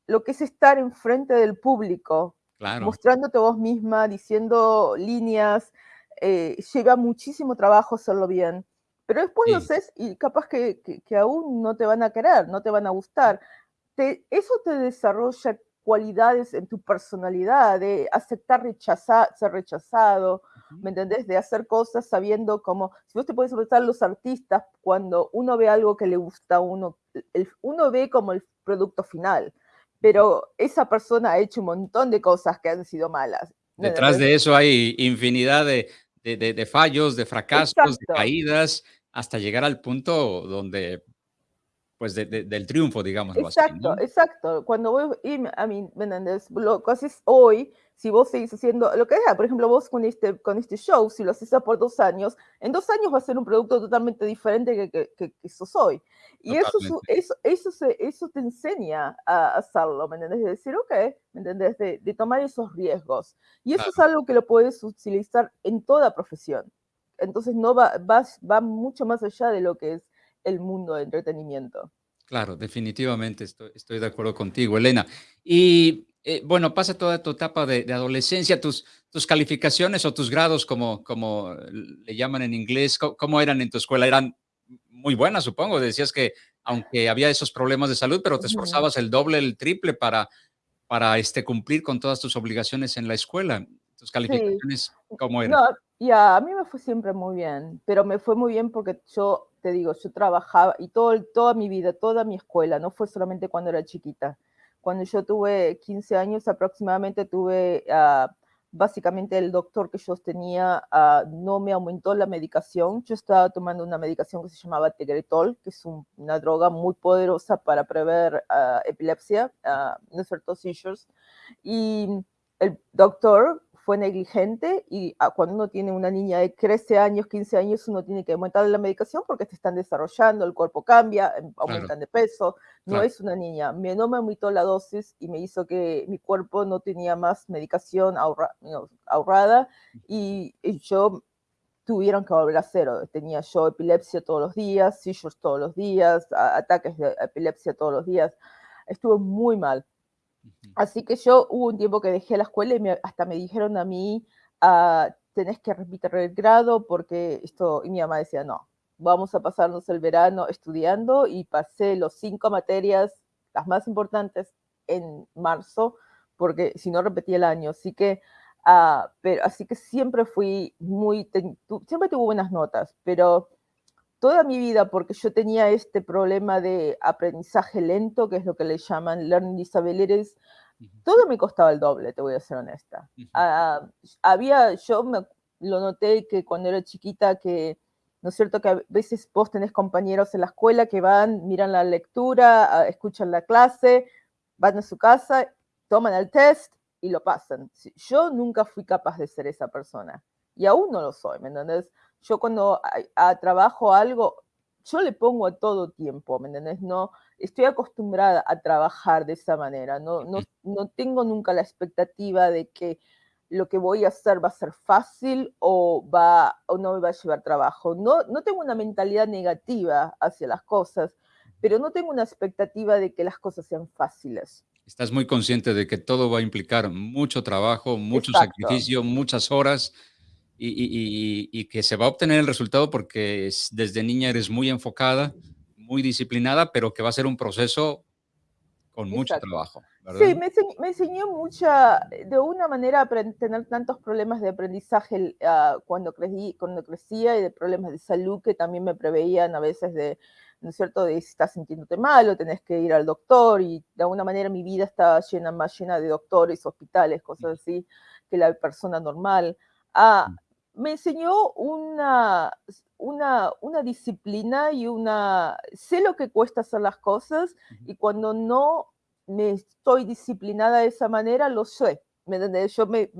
lo que es estar enfrente del público, mostrándote vos misma, diciendo líneas, eh, lleva muchísimo trabajo hacerlo bien. Pero después lo haces y capaz que, que, aún no te van a querer, no te van a gustar. Te, eso te desarrolla cualidades en tu personalidad, de aceptar rechazar, ser rechazado, ¿me entendés? De hacer cosas sabiendo cómo, si vos te puedes pensar los artistas, cuando uno ve algo que le gusta a uno, el, uno ve como el producto final, pero esa persona ha hecho un montón de cosas que han sido malas. Detrás de eso hay infinidad de, de, fallos, de fracasos, de caídas, hasta llegar al punto donde pues del triunfo, digamos. Exacto, así, exacto. Cuando voy, a mí, Lo que haces hoy, si vos seguís haciendo lo que sea, por ejemplo, vos con este, con este show, si lo haces por dos años, en dos años va a ser un producto totalmente diferente que, que, que, sos hoy. Y eso, eso, eso, eso te enseña a hacerlo, ¿me entendés? De decir, ok, ¿me entendés? De, de tomar esos riesgos. Y eso es algo que lo puedes utilizar en toda profesión. Entonces no va, va, va mucho más allá de lo que es el mundo de entretenimiento. Claro, definitivamente estoy, estoy de acuerdo contigo, Elena. Y eh, bueno, pasa toda tu etapa de, adolescencia, tus, tus calificaciones o tus grados, como, como le llaman en inglés, ¿cómo, eran en tu escuela? ¿Eran muy buenas, supongo? Decías que aunque había esos problemas de salud, pero te esforzabas el doble, el triple para, para este, cumplir con todas tus obligaciones en la escuela. ¿Tus calificaciones cómo eran? No, ya, a mí me fue siempre muy bien, pero me fue muy bien porque yo te digo, yo trabajaba y todo, toda mi vida, toda mi escuela, no fue solamente cuando era chiquita. Cuando yo tuve 15 años aproximadamente, tuve, uh, básicamente el doctor que yo tenía uh, no me aumentó la medicación. Yo estaba tomando una medicación que se llamaba Tegretol, que es un, una droga muy poderosa para prever uh, epilepsia, no es cierto, seizures. Y el doctor fue negligente y ah, cuando uno tiene una niña de 13 años, 15 años, uno tiene que aumentar la medicación porque se están desarrollando, el cuerpo cambia, em, aumentan de peso, no es una niña. Me, no me aumentó la dosis y me hizo que mi cuerpo no tenía más medicación ahorrada y, yo tuvieron que volver a cero. Tenía yo epilepsia todos los días, seizures todos los días, ataques de epilepsia todos los días. Estuve muy mal Así que yo hubo un tiempo que dejé la escuela y hasta me dijeron a mí, ah, tenés que repetir el grado porque esto, y mi mamá decía, no, vamos a pasarnos el verano estudiando y pasé los cinco materias, las más importantes, en marzo, porque si no repetía el año. Así que, uh, pero, así que siempre fui muy, siempre tuve buenas notas, pero toda mi vida, porque yo tenía este problema de aprendizaje lento, que es lo que le llaman learning disabilities, todo me costaba el doble, te voy a ser honesta. Ah, había, yo me, lo noté que cuando era chiquita, que, ¿no es cierto? Que a veces vos tenés compañeros en la escuela que van, miran la lectura, ah, escuchan la clase, van a su casa, toman el test y lo pasan. Yo nunca fui capaz de ser esa persona y aún no lo soy, ¿me entiendes? Yo cuando trabajo algo, yo le pongo a todo tiempo, ¿me? No, estoy acostumbrada a trabajar de esa manera, no, no, no tengo nunca la expectativa de que lo que voy a hacer va a ser fácil o, va, o no me va a llevar trabajo. No, no tengo una mentalidad negativa hacia las cosas, pero no tengo una expectativa de que las cosas sean fáciles. Estás muy consciente de que todo va a implicar mucho trabajo, mucho sacrificio, muchas horas y, que se va a obtener el resultado porque desde niña eres muy enfocada, muy disciplinada, pero que va a ser un proceso con mucho trabajo. Sí, me, enseñó, mucha, de una manera, tener tantos problemas de aprendizaje ah, cuando, crecí, cuando crecía y de problemas de salud que también me preveían a veces de, ¿no es cierto?, de si estás sintiéndote mal o tenés que ir al doctor y de alguna manera mi vida estaba llena, más llena de doctores, hospitales, cosas así, que la persona normal. Ah, me enseñó una, una, una, disciplina y una... Sé lo que cuesta hacer las cosas y cuando no me estoy disciplinada de esa manera, lo sé. ¿Me Yo me,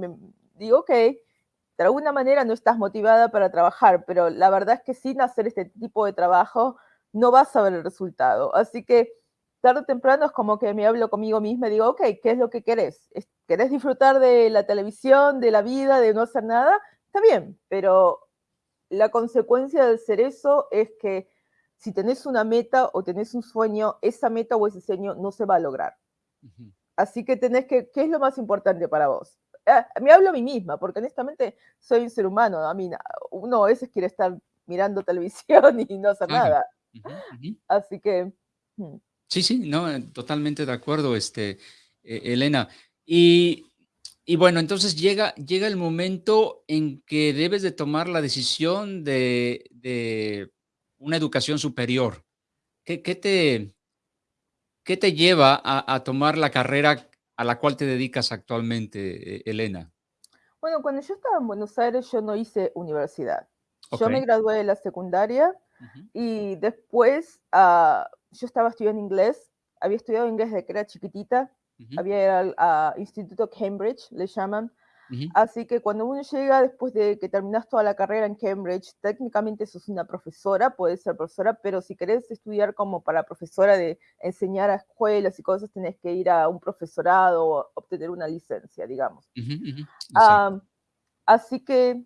digo, ok, de alguna manera no estás motivada para trabajar, pero la verdad es que sin hacer este tipo de trabajo no vas a ver el resultado. Así que tarde o temprano es como que me hablo conmigo misma y digo, ok, ¿qué es lo que querés? ¿Querés disfrutar de la televisión, de la vida, de no hacer nada? Está bien, pero la consecuencia de ser eso es que si tenés una meta o tenés un sueño, esa meta o ese sueño no se va a lograr. Así que tenés que, ¿qué es lo más importante para vos? Ah, me hablo a mí misma, porque honestamente soy un ser humano. A mí, uno a veces quiere estar mirando televisión y no hacer nada. Así que... Hmm. Sí, sí, no, eh, totalmente de acuerdo, este, e, Elena. Y, bueno, entonces llega, llega el momento en que debes de tomar la decisión de, una educación superior. ¿Qué, te, qué te lleva a, tomar la carrera a la cual te dedicas actualmente, e, Elena? Bueno, cuando yo estaba en Buenos Aires, yo no hice universidad. Yo me gradué de la secundaria y después uh, yo estaba estudiando inglés, había estudiado inglés desde que era chiquitita, había ido al Instituto Cambridge, le llaman. Así que cuando uno llega después de que terminas toda la carrera en Cambridge, técnicamente sos una profesora, puedes ser profesora, pero si querés estudiar como para profesora de enseñar a escuelas y cosas, tenés que ir a un profesorado o obtener una licencia, digamos. así que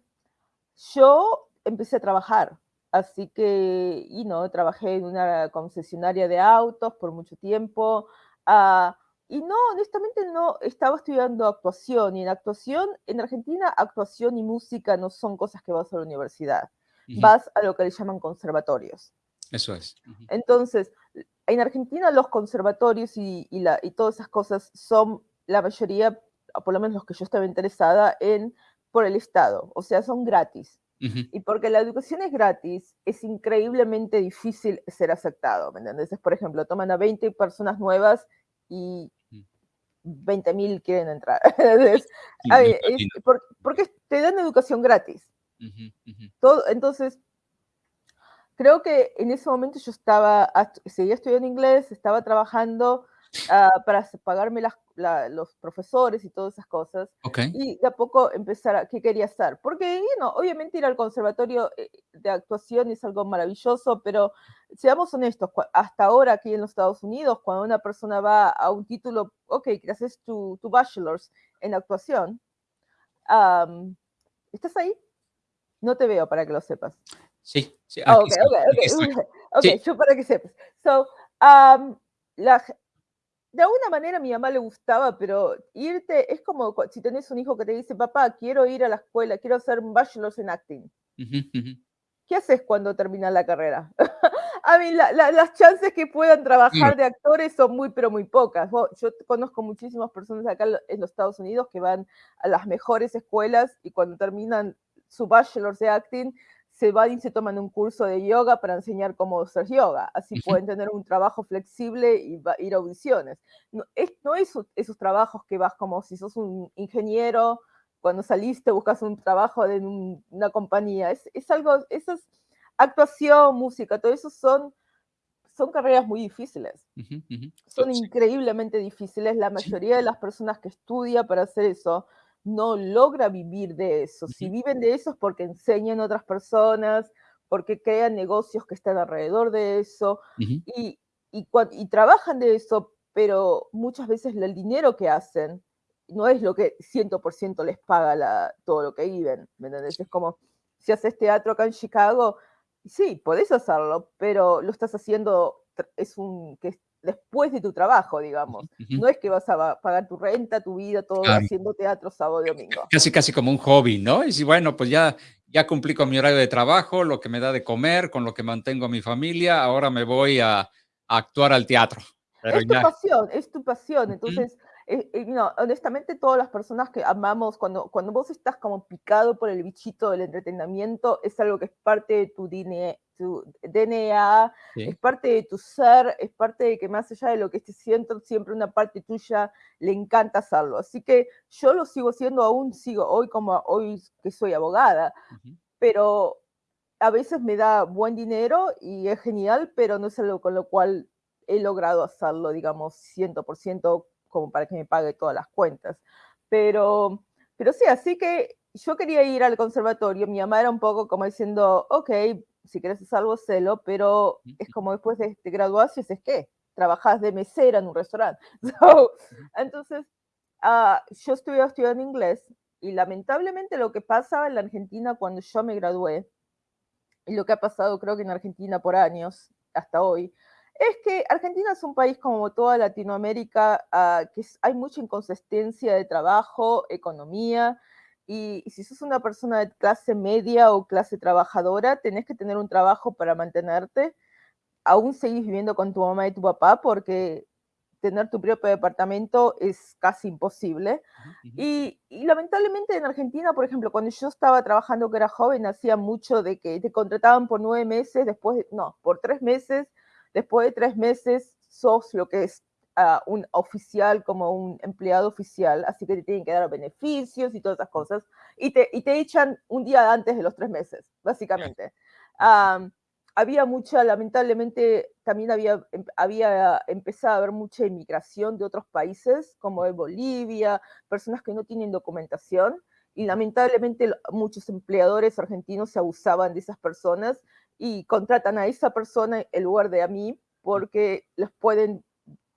yo empecé a trabajar Así que, y no, trabajé en una concesionaria de autos por mucho tiempo. Ah, y no, honestamente no, estaba estudiando actuación. Y en actuación, en Argentina, actuación y música no son cosas que vas a la universidad. Vas a lo que le llaman conservatorios. Eso es. Entonces, en Argentina los conservatorios y, la, y todas esas cosas son la mayoría, por lo menos los que yo estaba interesada en, por el Estado. O sea, son gratis. Y porque la educación es gratis, es increíblemente difícil ser aceptado, ¿me entiendes? Por ejemplo, toman a 20 personas nuevas y 20.000 mm. quieren entrar. porque te dan educación gratis. Todo, entonces, creo que en ese momento yo estaba, seguía estudiando inglés, estaba trabajando Ah, para pagarme los profesores y todas esas cosas. Y de a poco empezar a qué quería hacer. Porque, obviamente ir al conservatorio eh, de actuación es algo maravilloso, pero seamos honestos, hasta ahora aquí en los Estados Unidos, cuando una persona va a un título, ok, que haces tu, tu bachelor's en actuación, ¿estás ahí? No te veo para que lo sepas. Sí, sí. Ah, ok, ok, yo para que sepas. So, la, de alguna manera a mi mamá le gustaba, pero irte es como si tenés un hijo que te dice, papá, quiero ir a la escuela, quiero hacer un bachelor's en acting. ¿Qué haces cuando terminas la carrera? a mí las chances que puedan trabajar de actores son muy, pero muy pocas. Yo conozco muchísimas personas acá en los Estados Unidos que van a las mejores escuelas y cuando terminan su bachelor's de acting se van y se toman un curso de yoga para enseñar cómo hacer yoga. Así pueden tener un trabajo flexible y ir a audiciones. No es, no esos trabajos que vas como si sos un ingeniero, cuando saliste buscas un trabajo en una compañía. Es, es algo, eso es actuación, música, todo eso son, son carreras muy difíciles. Son increíblemente difíciles. La mayoría de las personas que estudia para hacer eso no logra vivir de eso. Si viven de eso es porque enseñan a otras personas, porque crean negocios que están alrededor de eso y, y, trabajan de eso, pero muchas veces el dinero que hacen no es lo que 100% les paga la, todo lo que viven. ¿Me Es como si haces teatro acá en Chicago, sí, podés hacerlo, pero lo estás haciendo, es un, que después de tu trabajo, digamos. No es que vas a pagar tu renta, tu vida, todo haciendo teatro sábado y domingo. Casi, casi como un hobby, ¿no? Y si, bueno, pues ya, ya cumplí con mi horario de trabajo, lo que me da de comer, con lo que mantengo a mi familia, ahora me voy a, actuar al teatro. es tu pasión, es tu pasión. Entonces, eh, eh, no, honestamente, todas las personas que amamos, cuando, cuando vos estás como picado por el bichito del entretenimiento, es algo que es parte de tu DNA, tu DNA es parte de tu ser, es parte de que más allá de lo que estés siento, siempre una parte tuya le encanta hacerlo. Así que yo lo sigo siendo, aún sigo hoy como hoy que soy abogada, pero a veces me da buen dinero y es genial, pero no es algo con lo cual he logrado hacerlo, digamos, 100% como para que me pague todas las cuentas. Pero, pero sí, así que yo quería ir al conservatorio, mi mamá era un poco como diciendo, ok, si quieres hacer algo, celo, pero es como después de, te graduarse, es que, trabajas de mesera en un restaurante. So, entonces, uh, yo estuve estudiando inglés y lamentablemente lo que pasa en la Argentina cuando yo me gradué, y lo que ha pasado creo que en Argentina por años, hasta hoy, es que Argentina es un país como toda Latinoamérica, uh, que hay mucha inconsistencia de trabajo, economía, y, y, si sos una persona de clase media o clase trabajadora, tenés que tener un trabajo para mantenerte, aún seguís viviendo con tu mamá y tu papá, porque tener tu propio departamento es casi imposible. Uh -huh. y, y, lamentablemente en Argentina, por ejemplo, cuando yo estaba trabajando que era joven, hacía mucho de que te contrataban por nueve meses, después, de, no, por tres meses, después de tres meses sos lo que es un oficial, como un empleado oficial, así que te tienen que dar beneficios y todas esas cosas, y te, y te echan un día antes de los tres meses, básicamente. Um, había mucha, lamentablemente, también había, em, había empezado a haber mucha inmigración de otros países, como de Bolivia, personas que no tienen documentación, y lamentablemente muchos empleadores argentinos se abusaban de esas personas y contratan a esa persona en lugar de a mí porque les pueden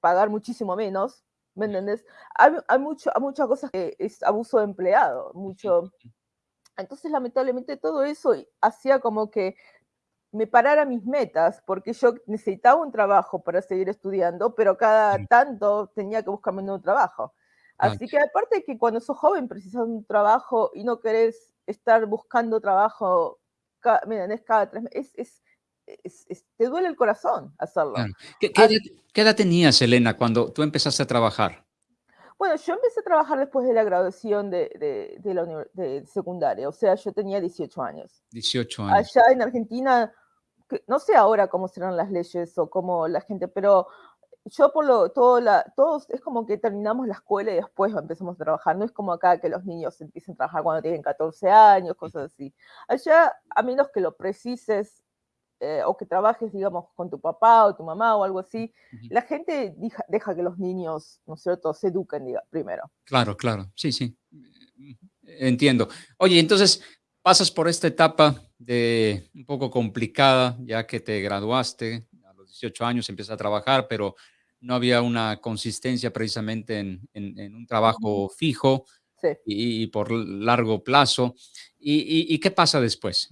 pagar muchísimo menos, ¿me entiendes? Hay, hay, mucho, hay muchas cosas que es abuso de empleado, mucho... Entonces, lamentablemente, todo eso hacía como que me parara mis metas, porque yo necesitaba un trabajo para seguir estudiando, pero cada tanto tenía que buscarme un nuevo trabajo. Así que aparte de que cuando sos joven precisas un trabajo y no querés estar buscando trabajo cada, cada tres meses, es, es, es, te duele el corazón hacerlo. Claro. ¿Qué, qué, edad, ¿Qué, edad, tenías, Elena, cuando tú empezaste a trabajar? Bueno, yo empecé a trabajar después de la graduación de, de, de la de secundaria, o sea, yo tenía 18 años. 18 años. Allá en Argentina no sé ahora cómo serán las leyes o cómo la gente, pero yo por lo, todo la, todos, es como que terminamos la escuela y después empezamos a trabajar, no es como acá que los niños empiezan a trabajar cuando tienen 14 años, cosas así. Allá, a menos que lo precises eh, o que trabajes, digamos, con tu papá o tu mamá o algo así, uh -huh. la gente deja, deja, que los niños, ¿no es cierto?, se eduquen diga, primero. Claro, claro, sí, sí, entiendo. Oye, entonces, pasas por esta etapa de un poco complicada, ya que te graduaste a los 18 años, empiezas a trabajar, pero no había una consistencia precisamente en, en, en un trabajo fijo sí. y, y, por largo plazo. ¿Y, y, y qué pasa después?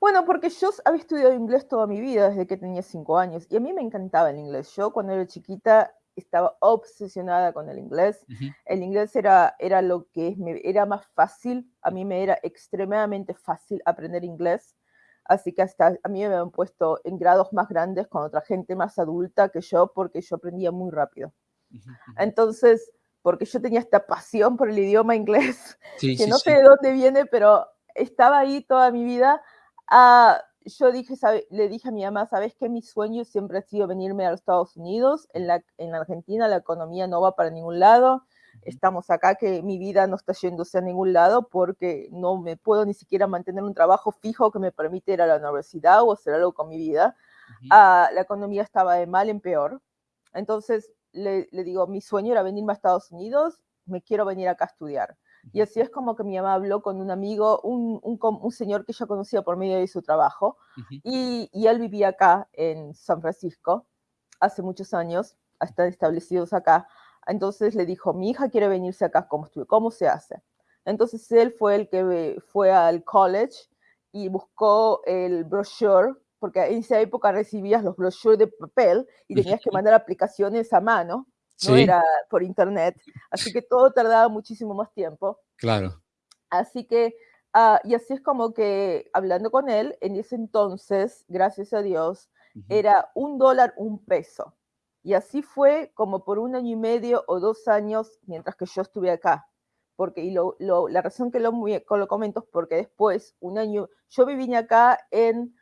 Bueno, porque yo había estudiado inglés toda mi vida, desde que tenía cinco años, y a mí me encantaba el inglés. Yo cuando era chiquita estaba obsesionada con el inglés. Uh -huh. El inglés era, era lo que me, era más fácil, a mí me era extremadamente fácil aprender inglés, así que hasta a mí me habían puesto en grados más grandes con otra gente más adulta que yo, porque yo aprendía muy rápido. Uh -huh. Entonces, porque yo tenía esta pasión por el idioma inglés, sí, que sí, no sé sí. de dónde viene, pero estaba ahí toda mi vida. Uh, yo dije, sabe, le dije a mi mamá, ¿sabes qué? Mi sueño siempre ha sido venirme a los Estados Unidos. En, la, en Argentina la economía no va para ningún lado. Estamos acá que mi vida no está yéndose a ningún lado porque no me puedo ni siquiera mantener un trabajo fijo que me permite ir a la universidad o hacer algo con mi vida. Uh -huh. uh, la economía estaba de mal en peor. Entonces le, le digo, mi sueño era venirme a Estados Unidos, me quiero venir acá a estudiar. Y así es como que mi mamá habló con un amigo, un, un, un señor que ella conocía por medio de su trabajo, uh -huh. y, y, él vivía acá en San Francisco hace muchos años, están establecidos acá. Entonces le dijo, mi hija quiere venirse acá, ¿cómo, ¿cómo se hace? Entonces él fue el que fue al college y buscó el brochure, porque en esa época recibías los brochures de papel y tenías que mandar aplicaciones a mano no sí. era por internet, así que todo tardaba muchísimo más tiempo. Claro. Así que, uh, y así es como que hablando con él, en ese entonces, gracias a Dios, uh -huh. era un dólar, un peso. Y así fue como por un año y medio o dos años mientras que yo estuve acá. Porque, y lo, lo, la razón que lo, lo comento es porque después, un año, yo viví acá en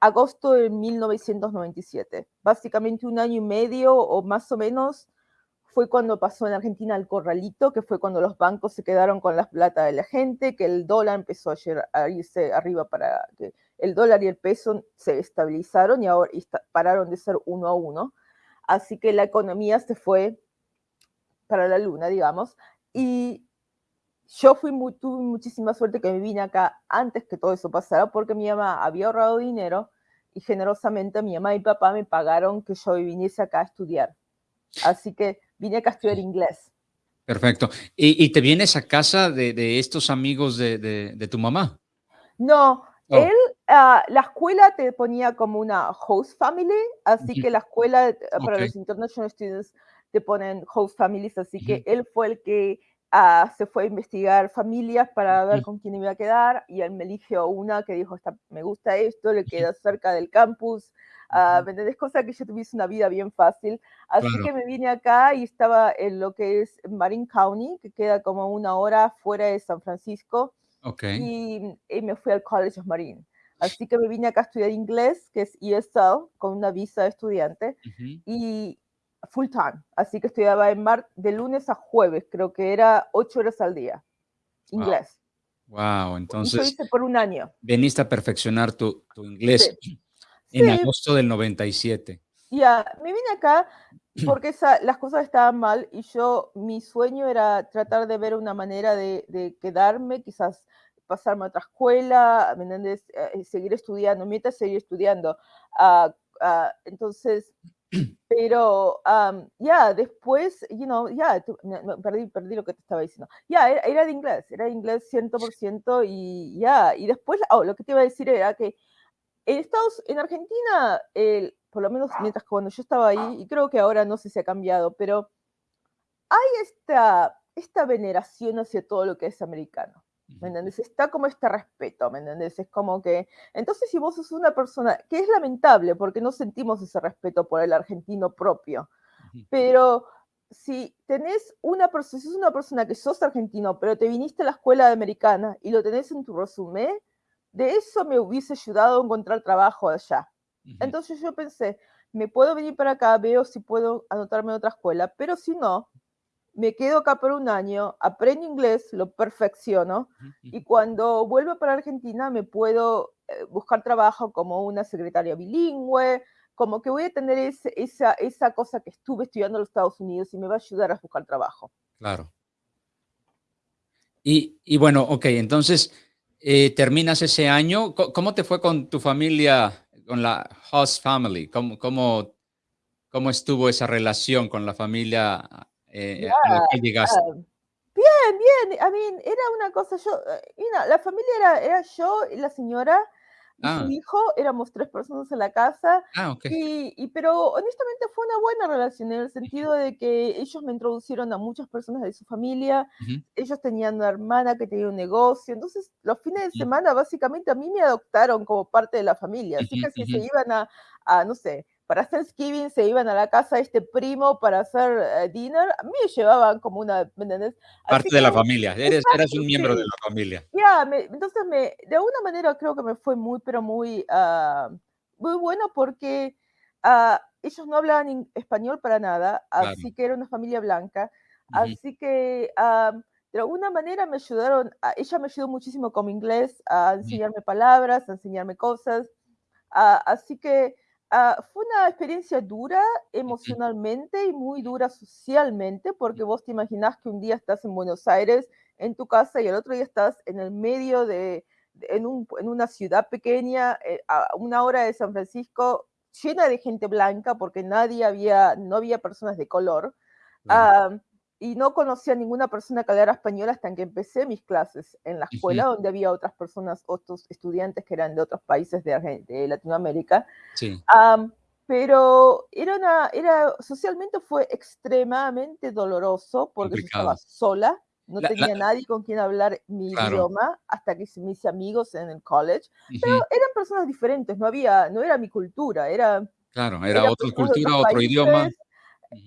agosto de 1997. Básicamente un año y medio o más o menos fue cuando pasó en Argentina el corralito, que fue cuando los bancos se quedaron con la plata de la gente, que el dólar empezó a irse arriba para que el dólar y el peso se estabilizaron y ahora pararon de ser uno a uno. Así que la economía se fue para la luna, digamos. Y yo fui muy, tuve muchísima suerte que me vine acá antes que todo eso pasara, porque mi mamá había ahorrado dinero y generosamente mi mamá y papá me pagaron que yo viniese acá a estudiar. Así que vine acá a estudiar inglés. Perfecto. ¿Y, te vienes a casa de, estos amigos de, tu mamá? No, oh. él, ah, la escuela te ponía como una host family, así que la escuela eh, para los international students te ponen host families, así que él fue el que ah, se fue a investigar familias para ver con quién iba a quedar y él me eligió una que dijo, me gusta esto, le queda cerca del campus, uh, ¿me Cosa que yo tuviese una vida bien fácil. Así que me vine acá y estaba en lo que es Marin County, que queda como una hora fuera de San Francisco. Y, me fui al College of Marine. Así que me vine acá a estudiar inglés, que es ESL, con una visa de estudiante, y full time. Así que estudiaba en mar de lunes a jueves, creo que era ocho horas al día. Inglés. Wow, entonces. lo hice por un año. Veniste a perfeccionar tu, tu inglés. En agosto del 97. Ya, me vine acá porque las cosas estaban mal y yo, mi sueño era tratar de ver una manera de, quedarme, quizás pasarme a otra escuela, ¿me entiendes? Eh, seguir estudiando, mientras seguir estudiando. Ah, entonces, pero ya, después, you know, ya, perdí, perdí lo que te estaba diciendo. Ya, era, de inglés, era de inglés 100% y ya, y después, oh, lo que te iba a decir era que en Estados, en Argentina, por lo menos mientras cuando yo estaba ahí, y creo que ahora no sé si ha cambiado, pero hay esta, esta veneración hacia todo lo que es americano. ¿Me entiendes? Está como este respeto, ¿me entiendes? Es como que, entonces si vos sos una persona, que es lamentable porque no sentimos ese respeto por el argentino propio, pero si tenés una persona, si sos una persona que sos argentino, pero te viniste a la escuela americana y lo tenés en tu resumen, de eso me hubiese ayudado a encontrar trabajo allá. Entonces yo pensé, me puedo venir para acá, veo si puedo anotarme en otra escuela, pero si no, me quedo acá por un año, aprendo inglés, lo perfecciono y cuando vuelvo para Argentina me puedo eh, buscar trabajo como una secretaria bilingüe, como que voy a tener esa, esa cosa que estuve estudiando en los Estados Unidos y me va a ayudar a buscar trabajo. Claro. Y, y bueno, ok, entonces eh, terminas ese año. ¿Cómo te fue con tu familia, con la host family? ¿Cómo, cómo, cómo estuvo esa relación con la familia eh, a la que llegaste? bien, bien. I mean, era una cosa, yo, eh, la familia era, era yo y la señora, y su ah. hijo, éramos tres personas en la casa. Ah, y, pero honestamente fue una buena relación en el sentido de que ellos me introducieron a muchas personas de su familia. Ellos tenían una hermana que tenía un negocio. Entonces, los fines de semana, básicamente, a mí me adoptaron como parte de la familia. Así que si se iban a, a, no sé, para Thanksgiving se iban a la casa de este primo para hacer eh, dinner, a mí me llevaban como una, Parte de la familia, eres, eras un miembro de la familia. Ya, entonces me, de alguna manera creo que me fue muy, pero muy, ah, muy bueno porque uh, ellos no hablaban español para nada, así que era una familia blanca, así que uh, de alguna manera me ayudaron, ella me ayudó muchísimo con mi inglés, a enseñarme palabras, a enseñarme cosas, así que Ah, fue una experiencia dura emocionalmente y muy dura socialmente, porque vos te imaginás que un día estás en Buenos Aires, en tu casa, y el otro día estás en el medio de, en, un, en, una ciudad pequeña, eh, a una hora de San Francisco, llena de gente blanca, porque nadie había, no había personas de color y no conocía a ninguna persona que hablara español hasta que empecé mis clases en la escuela, donde había otras personas, otros estudiantes que eran de otros países de, Latinoamérica. Sí. pero era una, era, socialmente fue extremadamente doloroso porque estaba sola, no tenía nadie con quien hablar mi idioma hasta que me hice amigos en el college, pero eran personas diferentes, no había, no era mi cultura, era... Claro, era, otra cultura, otro idioma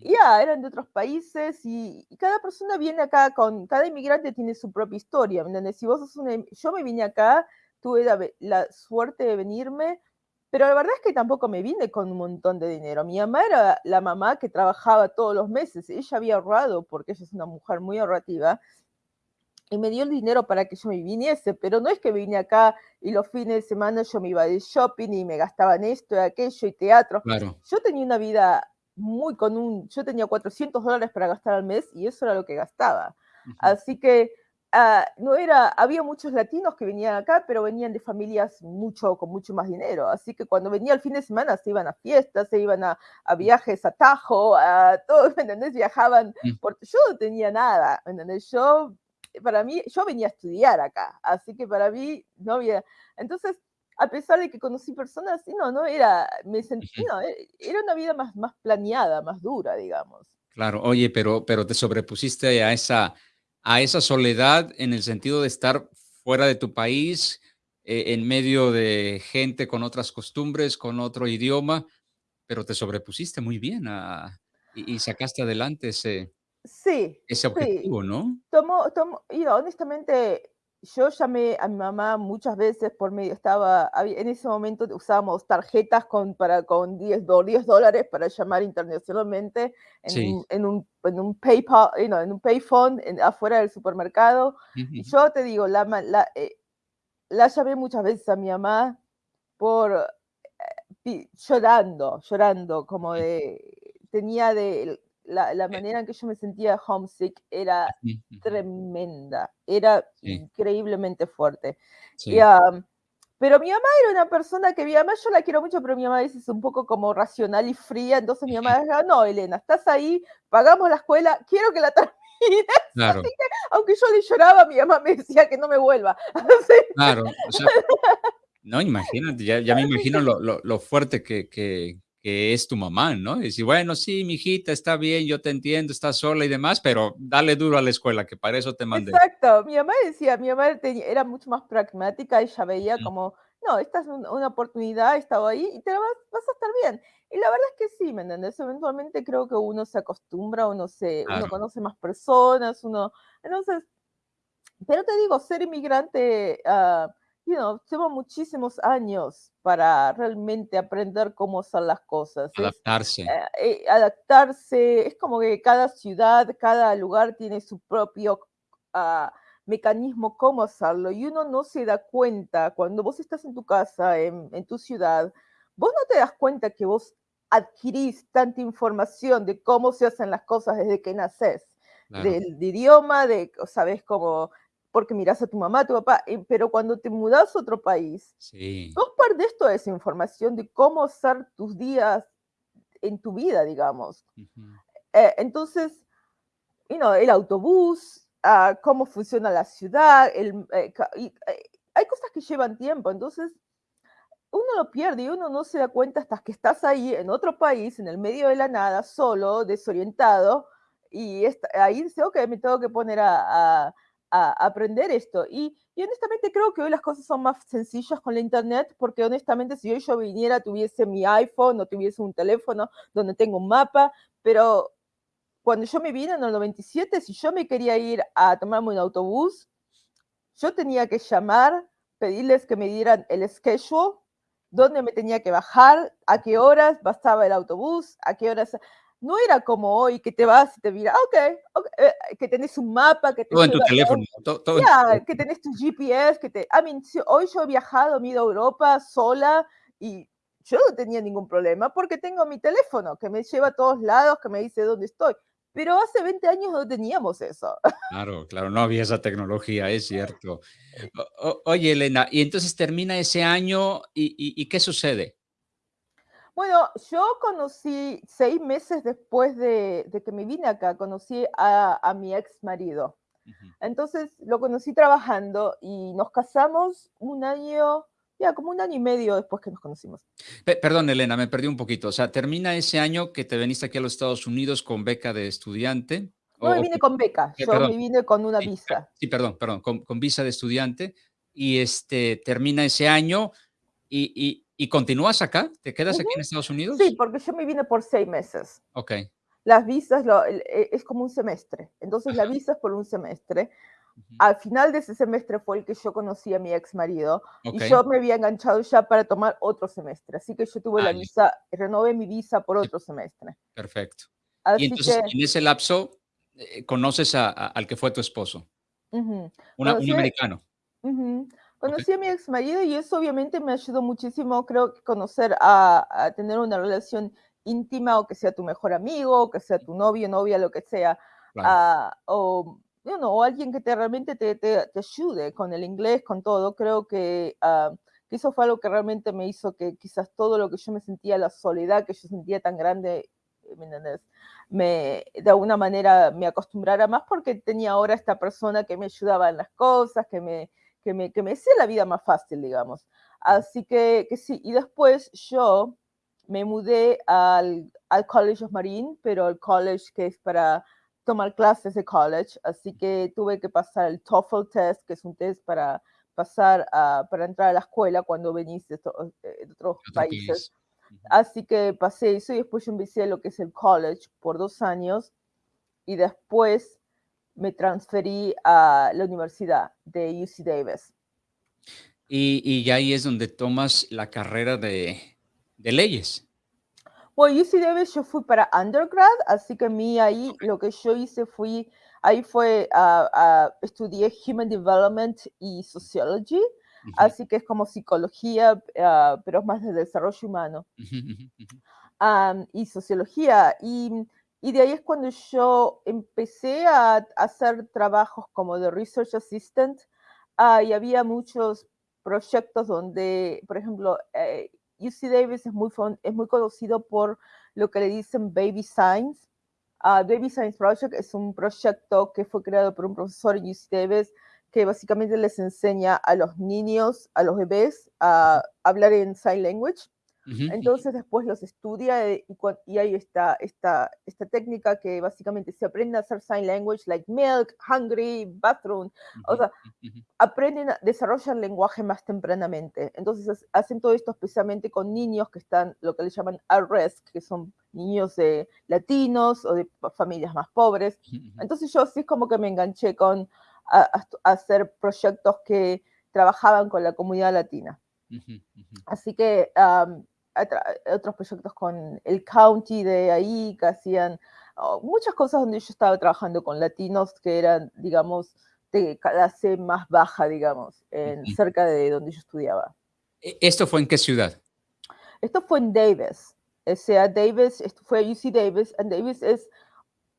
ya, eran de otros países y, cada persona viene acá con, cada inmigrante tiene su propia historia, Si vos sos una, yo me vine acá, tuve la, suerte de venirme, pero la verdad es que tampoco me vine con un montón de dinero. Mi mamá era la mamá que trabajaba todos los meses, ella había ahorrado porque ella es una mujer muy ahorrativa y me dio el dinero para que yo me viniese, pero no es que vine acá y los fines de semana yo me iba de shopping y me gastaban esto y aquello y teatro. Yo tenía una vida muy con un, yo tenía 400 dólares para gastar al mes y eso era lo que gastaba. Así que Ah, no era, había muchos latinos que venían acá, pero venían de familias mucho, con mucho más dinero. Así que cuando venía el fin de semana se iban a fiestas, se iban a, a viajes a Tajo, a todos, ¿me entendés? Viajaban. Mm. Por, yo no tenía nada, ¿me entendés? Yo, para mí, yo venía a estudiar acá, así que para mí no había. Entonces, a pesar de que conocí personas, no, no era, me sentí, no, e, era una vida más, más planeada, más dura, digamos. Claro, oye, pero, pero te sobrepusiste a esa a esa soledad en el sentido de estar fuera de tu país, eh, en medio de gente con otras costumbres, con otro idioma, pero te sobrepusiste muy bien y, sacaste adelante ese, sí, ese objetivo, ¿no? Tomo, tomo, y honestamente, yo llamé a mi mamá muchas veces por medio, estaba, en ese momento usábamos tarjetas con, para, con 10, 10 dólares para llamar internacionalmente en, en, un, en un PayPal, en un payphone afuera del supermercado. Yo te digo, la, la, eh, la, llamé muchas veces a mi mamá por eh, llorando, llorando, como de, tenía de, la, la, manera en que yo me sentía homesick era tremenda, era increíblemente fuerte. pero mi mamá era una persona que mi mamá yo la quiero mucho, pero mi mamá es un poco como racional y fría, entonces mi mamá decía, no, Elena, estás ahí, pagamos la escuela, quiero que la termines. Claro. Así que, aunque yo le lloraba, mi mamá me decía que no me vuelva. Claro, no, imagínate, ya, ya me imagino lo, lo, lo fuerte que, que, que es tu mamá, ¿no? Y decir, bueno, sí, mi hijita, está bien, yo te entiendo, estás sola y demás, pero dale duro a la escuela, que para eso te mandé. Exacto, mi mamá decía, mi mamá era mucho más pragmática, ella veía como, no, esta es una oportunidad, estaba ahí y te vas, vas, a estar bien. Y la verdad es que sí, ¿me entiendes? Eventualmente creo que uno se acostumbra, uno, se, uno conoce más personas, uno, entonces, pero te digo, ser inmigrante... Uh, you know, lleva muchísimos años para realmente aprender cómo son las cosas. Adaptarse. Eh, eh, adaptarse, es como que cada ciudad, cada lugar tiene su propio uh, mecanismo cómo hacerlo y uno no se da cuenta cuando vos estás en tu casa, en, en tu ciudad, vos no te das cuenta que vos adquirís tanta información de cómo se hacen las cosas desde que naces. Del, idioma, de, sabes, cómo porque miras a tu mamá, a tu papá, eh, pero cuando te mudas a otro país, sí. vos perdés toda esa información de cómo ser tus días en tu vida, digamos. Eh, entonces, you know, el autobús, uh, cómo funciona la ciudad, el, eh, hay cosas que llevan tiempo, entonces uno lo pierde y uno no se da cuenta hasta que estás ahí en otro país, en el medio de la nada, solo, desorientado, y ahí dice, ok, me tengo que poner a a aprender esto. Y, honestamente creo que hoy las cosas son más sencillas con la internet, porque honestamente si hoy yo viniera, tuviese mi iPhone o tuviese un teléfono donde tengo un mapa, pero cuando yo me vine en el 97, si yo me quería ir a tomarme un autobús, yo tenía que llamar, pedirles que me dieran el schedule, dónde me tenía que bajar, a qué horas bastaba el autobús, a qué horas no era como hoy que te vas y te mira, ok, okay eh, que tenés un mapa, que todo en tu teléfono, todo, que tenés tu GPS, que te, I mean, hoy yo he viajado, he ido a Europa sola y yo no tenía ningún problema porque tengo mi teléfono que me lleva a todos lados, que me dice dónde estoy. Pero hace 20 años no teníamos eso. Claro, claro, no había esa tecnología, es cierto. oye, Elena, y entonces termina ese año y, y ¿qué sucede? Bueno, yo conocí seis meses después de, que me vine acá, conocí a, mi ex marido. Entonces lo conocí trabajando y nos casamos un año, ya como un año y medio después que nos conocimos. perdón, Elena, me perdí un poquito. O sea, termina ese año que te veniste aquí a los Estados Unidos con beca de estudiante. No me vine con beca, eh, yo me vine con una visa. Sí, perdón, perdón, con, con, visa de estudiante. Y este termina ese año y, ¿Y continúas acá? ¿Te quedas aquí en Estados Unidos? Sí, porque yo me vine por seis meses. Ok. Las visas lo, e, es como un semestre. Entonces la visa es por un semestre. Al final de ese semestre fue el que yo conocí a mi ex marido y yo me había enganchado ya para tomar otro semestre. Así que yo tuve la visa, renové mi visa por otro semestre. Perfecto. y entonces en ese lapso eh, conoces al que fue tu esposo. un americano. Conocí a mi ex marido y eso obviamente me ayudó muchísimo, creo que conocer a, tener una relación íntima o que sea tu mejor amigo, o que sea tu novio, novia, lo que sea. Ah, o o alguien que te realmente te, te, ayude con el inglés, con todo. Creo que, uh, que, eso fue algo que realmente me hizo que quizás todo lo que yo me sentía, la soledad que yo sentía tan grande, ¿me me, de alguna manera me acostumbrara más porque tenía ahora esta persona que me ayudaba en las cosas, que me, que me, que me hacía la vida más fácil, digamos. Así que, que sí, y después yo me mudé al, al College of Marine, pero el college que es para tomar clases de college, así que tuve que pasar el TOEFL test, que es un test para pasar a, para entrar a la escuela cuando venís de, eh, otros países. Así que pasé eso y después yo empecé lo que es el college por dos años y después me transferí a la universidad de UC Davis. Y, y ahí es donde tomas la carrera de, de leyes. Bueno, UC Davis yo fui para undergrad, así que a mí ahí lo que yo hice fui, ahí fue, a estudié Human Development y Sociology, así que es como psicología, uh, pero es más de desarrollo humano. Um, y sociología. Y, y, de ahí es cuando yo empecé a, hacer trabajos como de research assistant uh, y había muchos proyectos donde, por ejemplo, eh, UC Davis es muy, es muy conocido por lo que le dicen Baby Science. Uh, Baby Science Project es un proyecto que fue creado por un profesor en UC Davis que básicamente les enseña a los niños, a los bebés, a hablar en sign language. Entonces después los estudia eh, y, y hay esta, esta, esta técnica que básicamente se aprende a hacer sign language, like milk, hungry, bathroom. O sea, aprenden, desarrollan lenguaje más tempranamente. Entonces hacen todo esto especialmente con niños que están, lo que le llaman at risk, que son niños de latinos o de familias más pobres. Entonces yo así es como que me enganché con a, hacer proyectos que trabajaban con la comunidad latina. Así que otros proyectos con el county de ahí que hacían oh, muchas cosas donde yo estaba trabajando con latinos que eran, digamos, de clase más baja, digamos, en, cerca de donde yo estudiaba. ¿E-, ¿Esto fue en qué ciudad? Esto fue en Davis. O sea, Davis, esto fue UC Davis, y Davis es,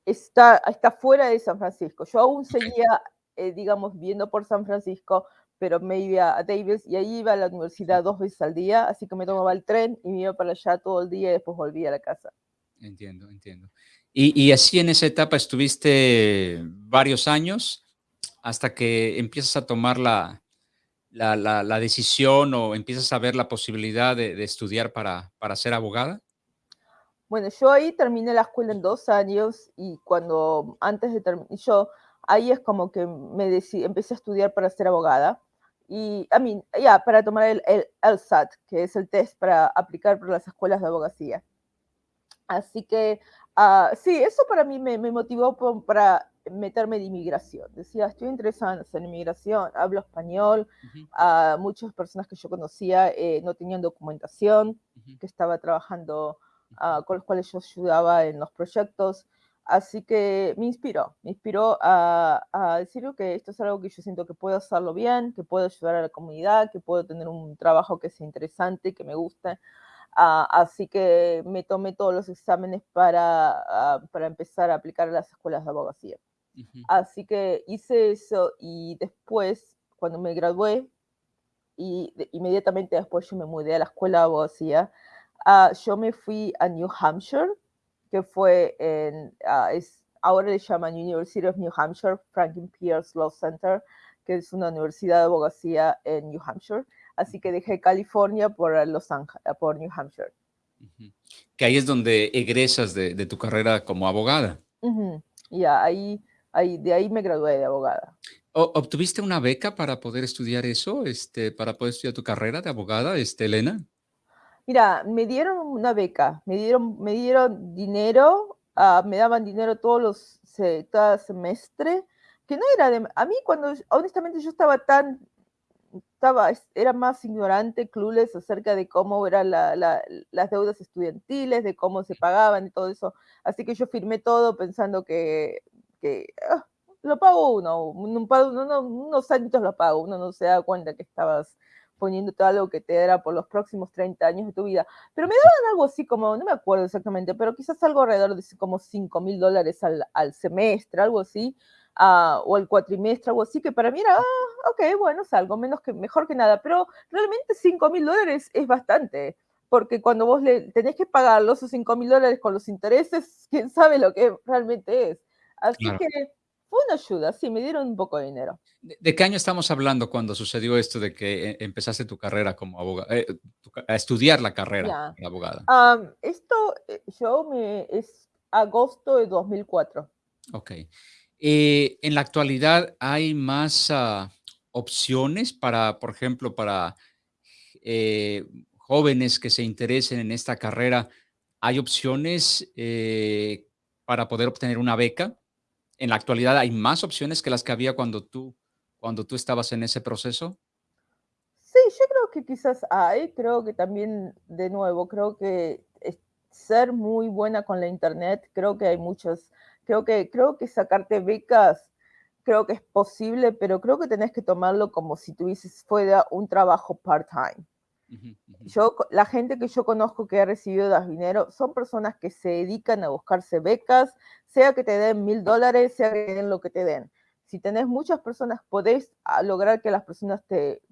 está, está fuera de San Francisco. Yo aún seguía eh, digamos, viendo por San Francisco, pero me iba a Davis y ahí iba a la universidad dos veces al día, así que me tomaba el tren y me iba para allá todo el día y después volvía a la casa. Entiendo, entiendo. Y, y así en esa etapa estuviste varios años hasta que empiezas a tomar la, la, la, decisión o empiezas a ver la posibilidad de, de estudiar para, para ser abogada? Bueno, yo ahí terminé la escuela en dos años y cuando antes de terminar, yo ahí es como que me empecé a estudiar para ser abogada y a mí, ya, para tomar el, el LSAT, que es el test para aplicar por las escuelas de abogacía. Así que, uh, sí, eso para mí me, me motivó para meterme de inmigración. Decía, estoy interesada en inmigración, hablo español, uh, muchas personas que yo conocía eh, no tenían documentación, que estaba trabajando, uh, con los cuales yo ayudaba en los proyectos. Así que me inspiró, me inspiró a, a, decir que esto es algo que yo siento que puedo hacerlo bien, que puedo ayudar a la comunidad, que puedo tener un trabajo que sea interesante, que me guste. Ah, así que me tomé todos los exámenes para, ah, para empezar a aplicar a las escuelas de abogacía. Así que hice eso y después, cuando me gradué, y inmediatamente después yo me mudé a la escuela de abogacía, ah, yo me fui a New Hampshire que fue en, uh, es, ahora le llaman University of New Hampshire, Franklin Pierce Law Center, que es una universidad de abogacía en New Hampshire. Así que dejé California por Los Ángeles, por New Hampshire. Que ahí es donde egresas de, de tu carrera como abogada. Ya, ahí, ahí, de ahí me gradué de abogada. ¿Obtuviste una beca para poder estudiar eso, este, para poder estudiar tu carrera de abogada, este, Elena? Mira, me dieron una beca, me dieron, me dieron dinero, uh, me daban dinero todos los, se, cada semestre, que no era de, a mí cuando, honestamente yo estaba tan, estaba, era más ignorante, clueless acerca de cómo eran la, la, las deudas estudiantiles, de cómo se pagaban y todo eso, así que yo firmé todo pensando que, que ah, lo pago uno, un, uno, unos años lo pago, uno no se da cuenta que estabas poniéndote algo que te era por los próximos 30 años de tu vida. Pero me daban algo así como, no me acuerdo exactamente, pero quizás algo alrededor de como 5 mil dólares al, al, semestre, algo así. ah, o el cuatrimestre, o así, que para mí era, ah, ok, bueno, es algo menos que, mejor que nada, pero realmente 5 mil dólares es bastante, porque cuando vos le tenés que pagar los 5 mil dólares con los intereses, quién sabe lo que realmente es. Así que fue una ayuda, sí, me dieron un poco de dinero. ¿De, qué año estamos hablando cuando sucedió esto de que eh, empezaste tu carrera como abogada, eh, a estudiar la carrera de abogada? esto, eh, yo me, es agosto de 2004. Ok. en la actualidad, ¿hay más ah, opciones para, por ejemplo, para jóvenes que se interesen en esta carrera? ¿Hay opciones para poder obtener una beca? En la actualidad hay más opciones que las que había cuando tú, cuando tú estabas en ese proceso? Sí, yo creo que quizás hay, creo que también, de nuevo, creo que ser muy buena con la internet, creo que hay muchos, creo que, creo que sacarte becas, creo que es posible, pero creo que tenés que tomarlo como si tuvieses fuera un trabajo part-time. Yo, la gente que yo conozco que ha recibido dinero son personas que se dedican a buscarse becas, sea que te den mil dólares, sea que te lo que te den. Si tenés muchas personas, podés ah, lograr que las personas te,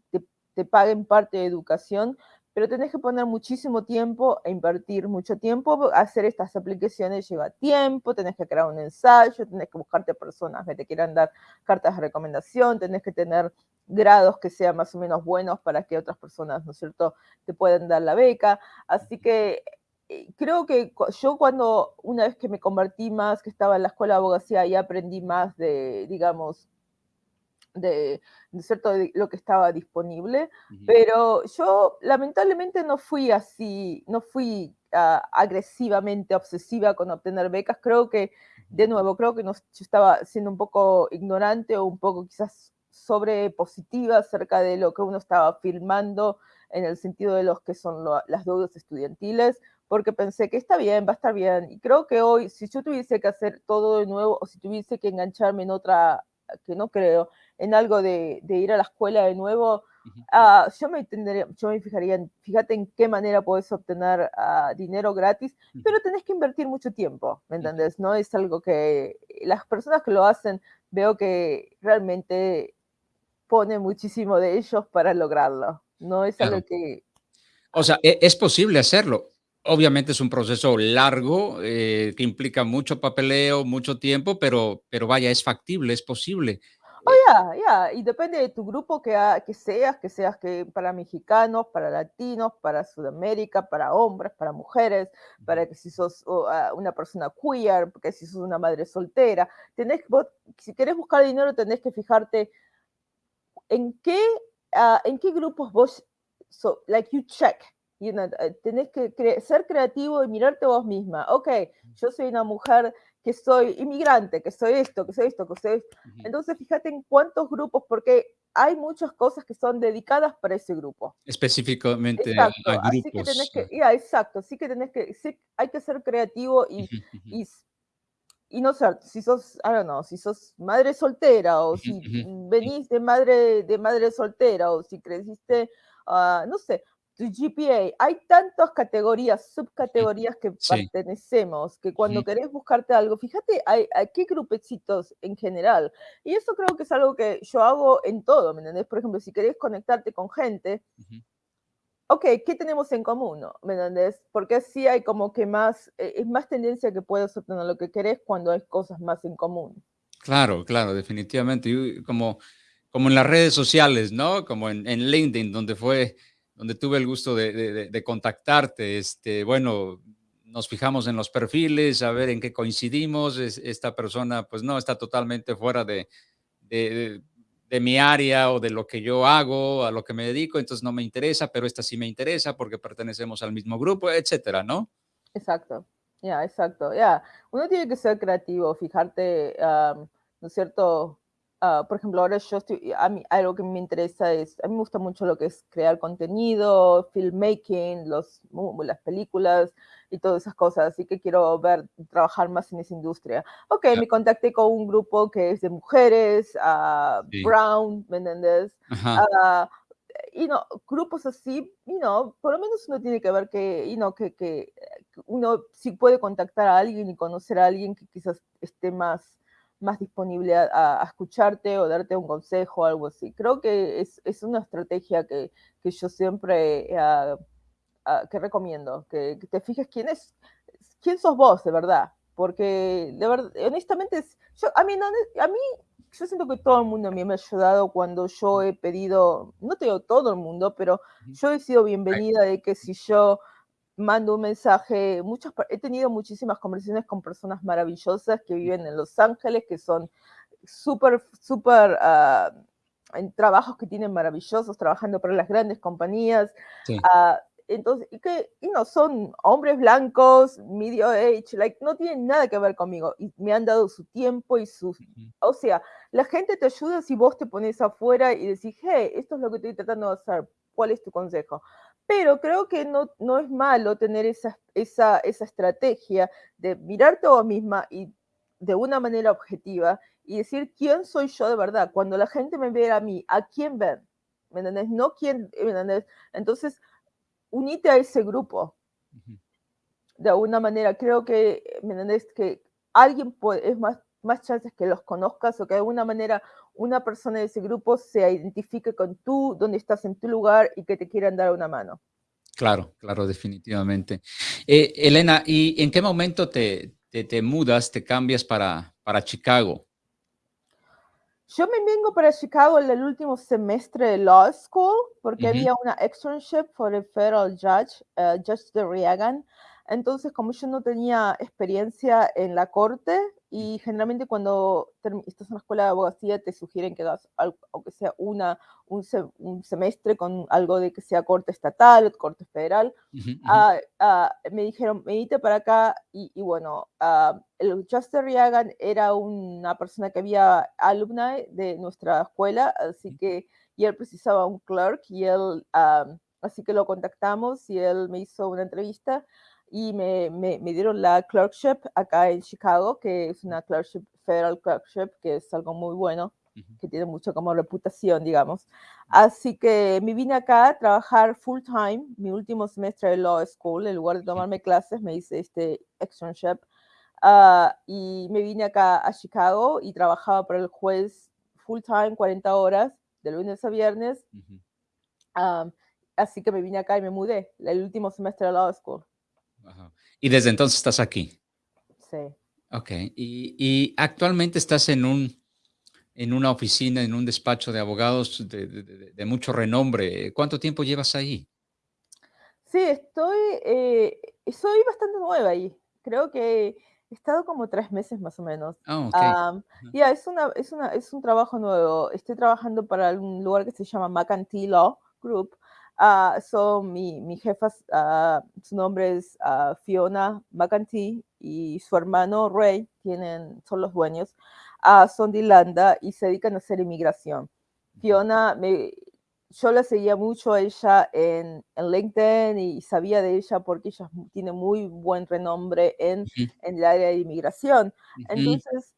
te, paguen parte de educación, pero tenés que poner muchísimo tiempo e invertir mucho tiempo. Hacer estas aplicaciones lleva tiempo, tenés que crear un ensayo, tenés que buscarte personas que te quieran dar cartas de recomendación, tenés que tener grados que sean más o menos buenos para que otras personas, ¿no es cierto?, te puedan dar la beca. Así que eh, creo que yo cuando, una vez que me convertí más, que estaba en la escuela de abogacía, y aprendí más de, digamos, de, cierto de lo que estaba disponible, pero yo lamentablemente no fui así, no fui ah, agresivamente obsesiva con obtener becas, creo que, de nuevo, creo que no, yo estaba siendo un poco ignorante o un poco quizás sobre positiva acerca de lo que uno estaba filmando en el sentido de los que son las deudas estudiantiles, porque pensé que está bien, va a estar bien. Y creo que hoy, si yo tuviese que hacer todo de nuevo o si tuviese que engancharme en otra, que no creo, en algo de, ir a la escuela de nuevo, ah, yo, me tendría, yo me fijaría, en, fíjate en qué manera puedes obtener ah, dinero gratis, pero tenés que invertir mucho tiempo, ¿me entendés? No es algo que las personas que lo hacen, veo que realmente pone muchísimo de ellos para lograrlo. No es algo que... O sea, e, es posible hacerlo. Obviamente es un proceso largo que implica mucho papeleo, mucho tiempo, pero, pero vaya, es factible, es posible. Oh, ya, ya, y depende de tu grupo que, que seas, que seas que para mexicanos, para latinos, para Sudamérica, para hombres, para mujeres, para que si sos una persona queer, que si sos una madre soltera, tenés, si querés buscar dinero tenés que fijarte en qué, uh, en qué grupos vos, so, like you check, you know, eh, tenés que ser creativo y mirarte vos misma. Ok, yo soy una mujer que soy inmigrante, que soy esto, que soy esto, que soy esto. Entonces, fíjate en cuántos grupos, porque hay muchas cosas que son dedicadas para ese grupo. Específicamente exacto, a, grupos. Así que tenés que, yeah, exacto, sí que tenés que, sí, hay que ser creativo y, y y no sé, si sos, I don't know, si sos madre soltera o si venís de madre, de madre soltera o si creciste, uh, no sé, tu GPA, hay tantas categorías, subcategorías que pertenecemos, que cuando querés buscarte algo, fíjate, hay, hay, qué grupecitos en general. Y eso creo que es algo que yo hago en todo, ¿me entendés? Por ejemplo, si querés conectarte con gente, ok, ¿qué tenemos en común? ¿Me entiendes? Porque así hay como que más, eh, es más tendencia que puedas obtener lo que querés cuando hay cosas más en común. Claro, claro, definitivamente. como, como en las redes sociales, ¿no? Como en, en LinkedIn, donde fue, donde tuve el gusto de, de, contactarte. Este, bueno, nos fijamos en los perfiles, a ver en qué coincidimos. esta persona, pues no, está totalmente fuera de, de mi área o de lo que yo hago, a lo que me dedico, entonces no me interesa, pero esta sí me interesa porque pertenecemos al mismo grupo, etcétera, ¿no? Exacto, ya, exacto, ya. Uno tiene que ser creativo, fijarte, ¿no es cierto? Ah, por ejemplo, ahora yo estoy, a mí algo que me interesa es, a mí me gusta mucho lo que es crear contenido, filmmaking, los, las películas, y todas esas cosas, así que quiero ver, trabajar más en esa industria. Ok, me contacté con un grupo que es de mujeres, uh, Brown, ¿me entiendes? Uh, y no, grupos así, you know, por lo menos uno tiene que ver que, you know, que, que uno sí puede contactar a alguien y conocer a alguien que quizás esté más, más disponible a, escucharte o darte un consejo o algo así. Creo que es, es una estrategia que, que yo siempre uh, que recomiendo, que, te fijes quién es, quién sos vos de verdad, porque de verdad, honestamente, yo, a, mí, no, a mí yo siento que todo el mundo a mí me ha ayudado cuando yo he pedido, no te digo todo el mundo, pero yo he sido bienvenida de que si yo mando un mensaje, muchas, he tenido muchísimas conversaciones con personas maravillosas que viven en Los Ángeles, que son súper, súper, uh, en trabajos que tienen maravillosos, trabajando para las grandes compañías. Uh, entonces, y que y no son hombres blancos, medio age, like, no tienen nada que ver conmigo. Y me han dado su tiempo y su... O sea, la gente te ayuda si vos te pones afuera y decís, hey, esto es lo que estoy tratando de hacer, ¿cuál es tu consejo? Pero creo que no, no es malo tener esa, esa, esa estrategia de mirarte a vos misma y de una manera objetiva y decir quién soy yo de verdad. Cuando la gente me ve a mí, ¿a quién ven? ¿Me entiendes? No quién, ¿me entiendes? Entonces, unite a ese grupo. De alguna manera, creo que, ¿me? Que alguien puede, es más, más chances que los conozcas o que de alguna manera una persona de ese grupo se identifique con tú, donde estás en tu lugar y que te quieran dar una mano. Claro, claro, definitivamente. Eh, Elena, ¿y en qué momento te, te, mudas, te cambias para, para Chicago? Yo me vengo para Chicago en el último semestre de Law School porque había una externship por el Federal Judge, uh, Judge de Reagan. Entonces, como yo no tenía experiencia en la corte, y generalmente cuando estás en la escuela de abogacía te sugieren que hagas algo, aunque sea una, un, semestre con algo de que sea corte estatal, corte federal. Ah, ah, me dijeron, para acá y, bueno, uh, el Justin Reagan era una persona que había alumna de nuestra escuela, así que y él precisaba un clerk y él, así que lo contactamos y él me hizo una entrevista y me, me, me, dieron la clerkship acá en Chicago, que es una clerkship, federal clerkship, que es algo muy bueno, que tiene mucho como reputación, digamos. Así que me vine acá a trabajar full time, mi último semestre de law school, en lugar de tomarme clases, me hice este externship. Uh, y me vine acá a Chicago y trabajaba para el juez full time, 40 horas, de lunes a viernes. Um, así que me vine acá y me mudé, el último semestre de law school. Y desde entonces estás aquí. Sí. Ok. Y, actualmente estás en un en una oficina, en un despacho de abogados de, mucho renombre. ¿Cuánto tiempo llevas ahí? Sí, estoy, eh, soy bastante nueva ahí. Creo que he estado como tres meses más o menos. Oh, Ya, es, una, es, una, es un trabajo nuevo. Estoy trabajando para un lugar que se llama McAntee Law Group, Uh, son mi, mi jefa, uh, su nombre es uh, Fiona McAntee y su hermano Ray, tienen, son los dueños, son de Irlanda y se dedican a hacer inmigración. Fiona, me, yo la seguía mucho a ella en, en, LinkedIn y sabía de ella porque ella tiene muy buen renombre en, en el área de inmigración. Entonces,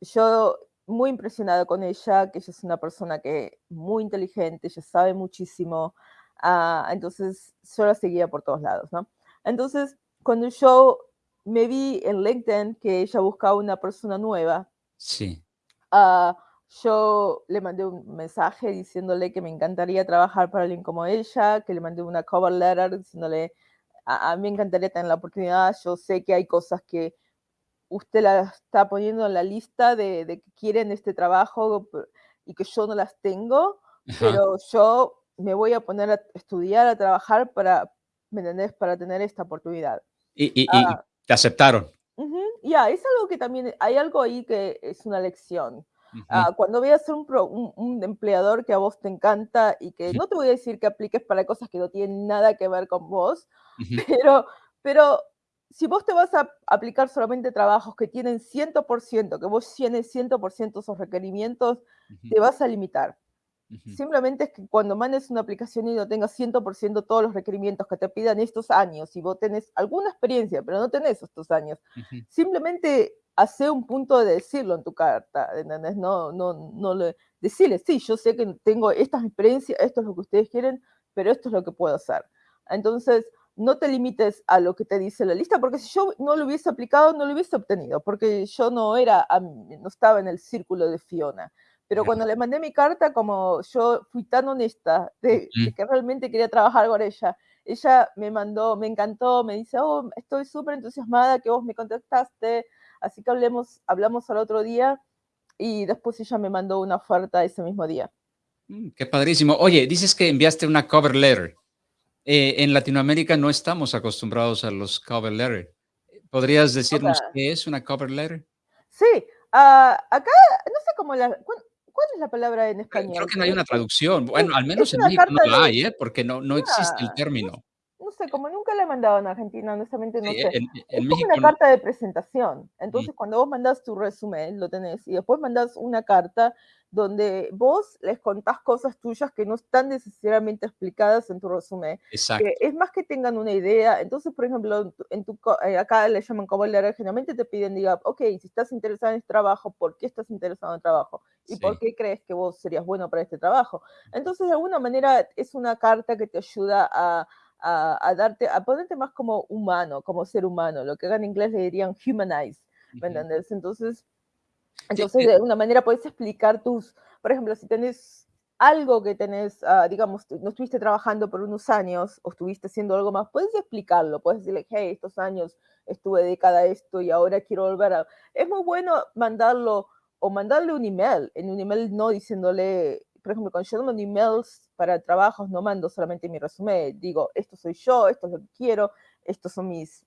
yo muy impresionada con ella, que ella es una persona que muy inteligente, ella sabe muchísimo, Ah, entonces, yo la seguía por todos lados, ¿no? Entonces, cuando yo me vi en LinkedIn que ella buscaba una persona nueva, sí. Uh, yo le mandé un mensaje diciéndole que me encantaría trabajar para alguien como ella, que le mandé una cover letter diciéndole, a, mí me encantaría tener la oportunidad, yo sé que hay cosas que usted la está poniendo en la lista de, de que quieren este trabajo y que yo no las tengo, pero yo me voy a poner a estudiar, a trabajar para, ¿me entendés? Para tener esta oportunidad. Y, ah. te aceptaron. Ya, es algo que también, hay algo ahí que es una lección. Ah, cuando veas un, un, un, empleador que a vos te encanta y que no te voy a decir que apliques para cosas que no tienen nada que ver con vos, pero, pero si vos te vas a aplicar solamente trabajos que tienen 100%, que vos tienes 100% esos requerimientos, te vas a limitar. Simplemente es que cuando mandes una aplicación y no tengas 100% todos los requerimientos que te pidan estos años, y vos tenés alguna experiencia, pero no tenés estos años, simplemente hace un punto de decirlo en tu carta, ¿entendés? No, no, no le, decirle, sí, yo sé que tengo estas experiencias, esto es lo que ustedes quieren, pero esto es lo que puedo hacer. Entonces, no te limites a lo que te dice la lista, porque si yo no lo hubiese aplicado, no lo hubiese obtenido, porque yo no era, no estaba en el círculo de Fiona. Pero cuando le mandé mi carta, como yo fui tan honesta de, que realmente quería trabajar con ella, ella me mandó, me encantó, me dice, oh, estoy súper entusiasmada que vos me contactaste, así que hablemos, hablamos al otro día y después ella me mandó una oferta ese mismo día. Mm, qué padrísimo. Oye, dices que enviaste una cover letter. Eh, en Latinoamérica no estamos acostumbrados a los cover letter. ¿Podrías decirnos qué es una cover letter? Sí, ah, acá no sé cómo la... ¿Cuál es la palabra en español? Creo que no hay una traducción. Bueno, al menos en México no la hay, ¿eh? porque no, no existe el término no sé, como nunca la he mandado en Argentina, honestamente no sé. es como una carta de presentación. Entonces, cuando vos mandás tu resumen, lo tenés, y después mandás una carta donde vos les contás cosas tuyas que no están necesariamente explicadas en tu resumen. Exacto. es más que tengan una idea. Entonces, por ejemplo, en tu, eh, acá le llaman como letter, generalmente te piden, diga, ok, si estás interesado en este trabajo, ¿por qué estás interesado en el trabajo? ¿Y por qué crees que vos serías bueno para este trabajo? Entonces, de alguna manera, es una carta que te ayuda a a, darte, a ponerte más como humano, como ser humano, lo que en inglés le dirían humanize, ¿me entiendes? Entonces, entonces de alguna manera puedes explicar tus, por ejemplo, si tenés algo que tenés, ah, digamos, no estuviste trabajando por unos años o estuviste haciendo algo más, puedes explicarlo, puedes decirle, hey, estos años estuve dedicada a esto y ahora quiero volver a... Es muy bueno mandarlo o mandarle un email, en un email no diciéndole, por ejemplo, cuando yo mando emails para trabajos, no mando solamente mi resumen, digo, esto soy yo, esto es lo que quiero, estos son mis,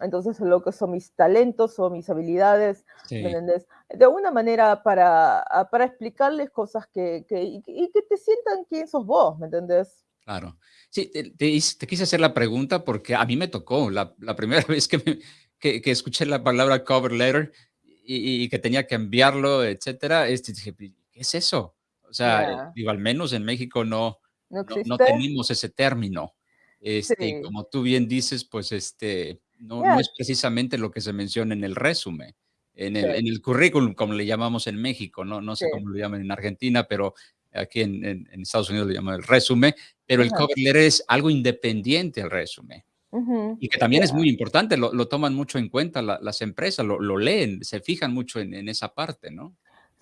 entonces lo que son mis talentos o mis habilidades, De alguna manera para, para explicarles cosas que, que, y, que te sientan quién sos vos, ¿me entendés? Claro. Sí, te, te, quise hacer la pregunta porque a mí me tocó la, la primera vez que, me, que, que, escuché la palabra cover letter y, y, que tenía que enviarlo, etcétera, este, dije, ¿qué es eso? O sea, digo, al menos en México no, no, tenemos ese término. Este, Como tú bien dices, pues este, no, no, es precisamente lo que se menciona en el resumen, en el, en el currículum, como le llamamos en México, no, no sé cómo lo llaman en Argentina, pero aquí en, en, Estados Unidos lo llaman el resumen, pero el cover letter es algo independiente al resumen. Y que también es muy importante, lo, lo, toman mucho en cuenta las empresas, lo, lo, leen, se fijan mucho en, en esa parte, ¿no?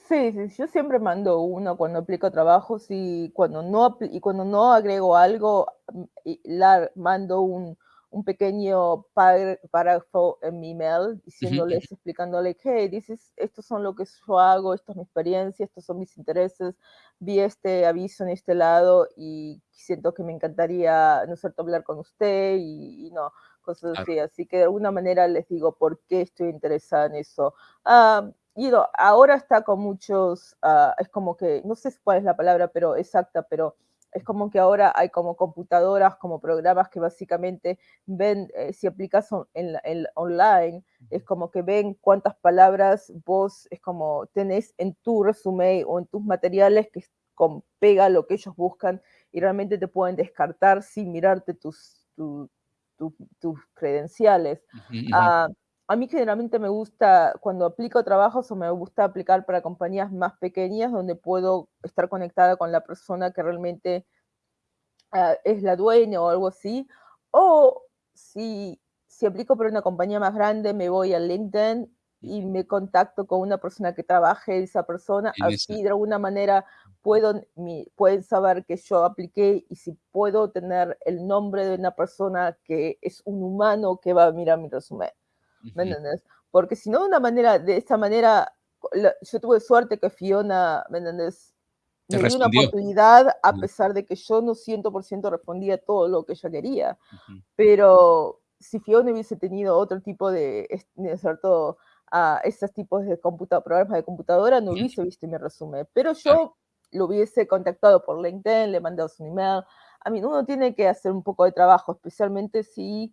Sí, sí, yo siempre mando uno cuando aplico trabajos y cuando no, y cuando no agrego algo, mm, la, mando un, un pequeño párrafo en mi email diciéndoles, explicándoles, hey, dices, estos son lo que yo hago, esto es mi experiencia, estos son mis intereses, vi este aviso en este lado y siento que me encantaría, ¿no es cierto?, hablar con usted y, no, cosas así. Así que de alguna manera les digo por qué estoy interesada en eso. Ah, y ahora está con muchos, ah, es como que, no sé cuál es la palabra pero exacta, pero es como que ahora hay como computadoras, como programas que básicamente ven, eh, si aplicas en, en, online, es como que ven cuántas palabras vos, es como tenés en tu resumen o en tus materiales que con, pega lo que ellos buscan y realmente te pueden descartar sin mirarte tus, tus credenciales a mí generalmente me gusta, cuando aplico trabajos o me gusta aplicar para compañías más pequeñas donde puedo estar conectada con la persona que realmente ah, es la dueña o algo así. O si, si aplico para una compañía más grande, me voy a LinkedIn y me contacto con una persona que trabaje esa persona, así de alguna manera puedo, pueden saber que yo apliqué y si puedo tener el nombre de una persona que es un humano que va a mirar mi resumen. ¿Me entiendes? Porque si no, de una manera, de esta manera, yo tuve suerte que Fiona, ¿me entiendes? Me dio una oportunidad a pesar de que yo no 100% respondía todo lo que ella quería. Pero si Fiona hubiese tenido otro tipo de, ¿cierto? A esos tipos de programas de computadora, no hubiese visto mi resumen. Pero yo lo hubiese contactado por LinkedIn, le mandado su email. A mí uno tiene que hacer un poco de trabajo, especialmente si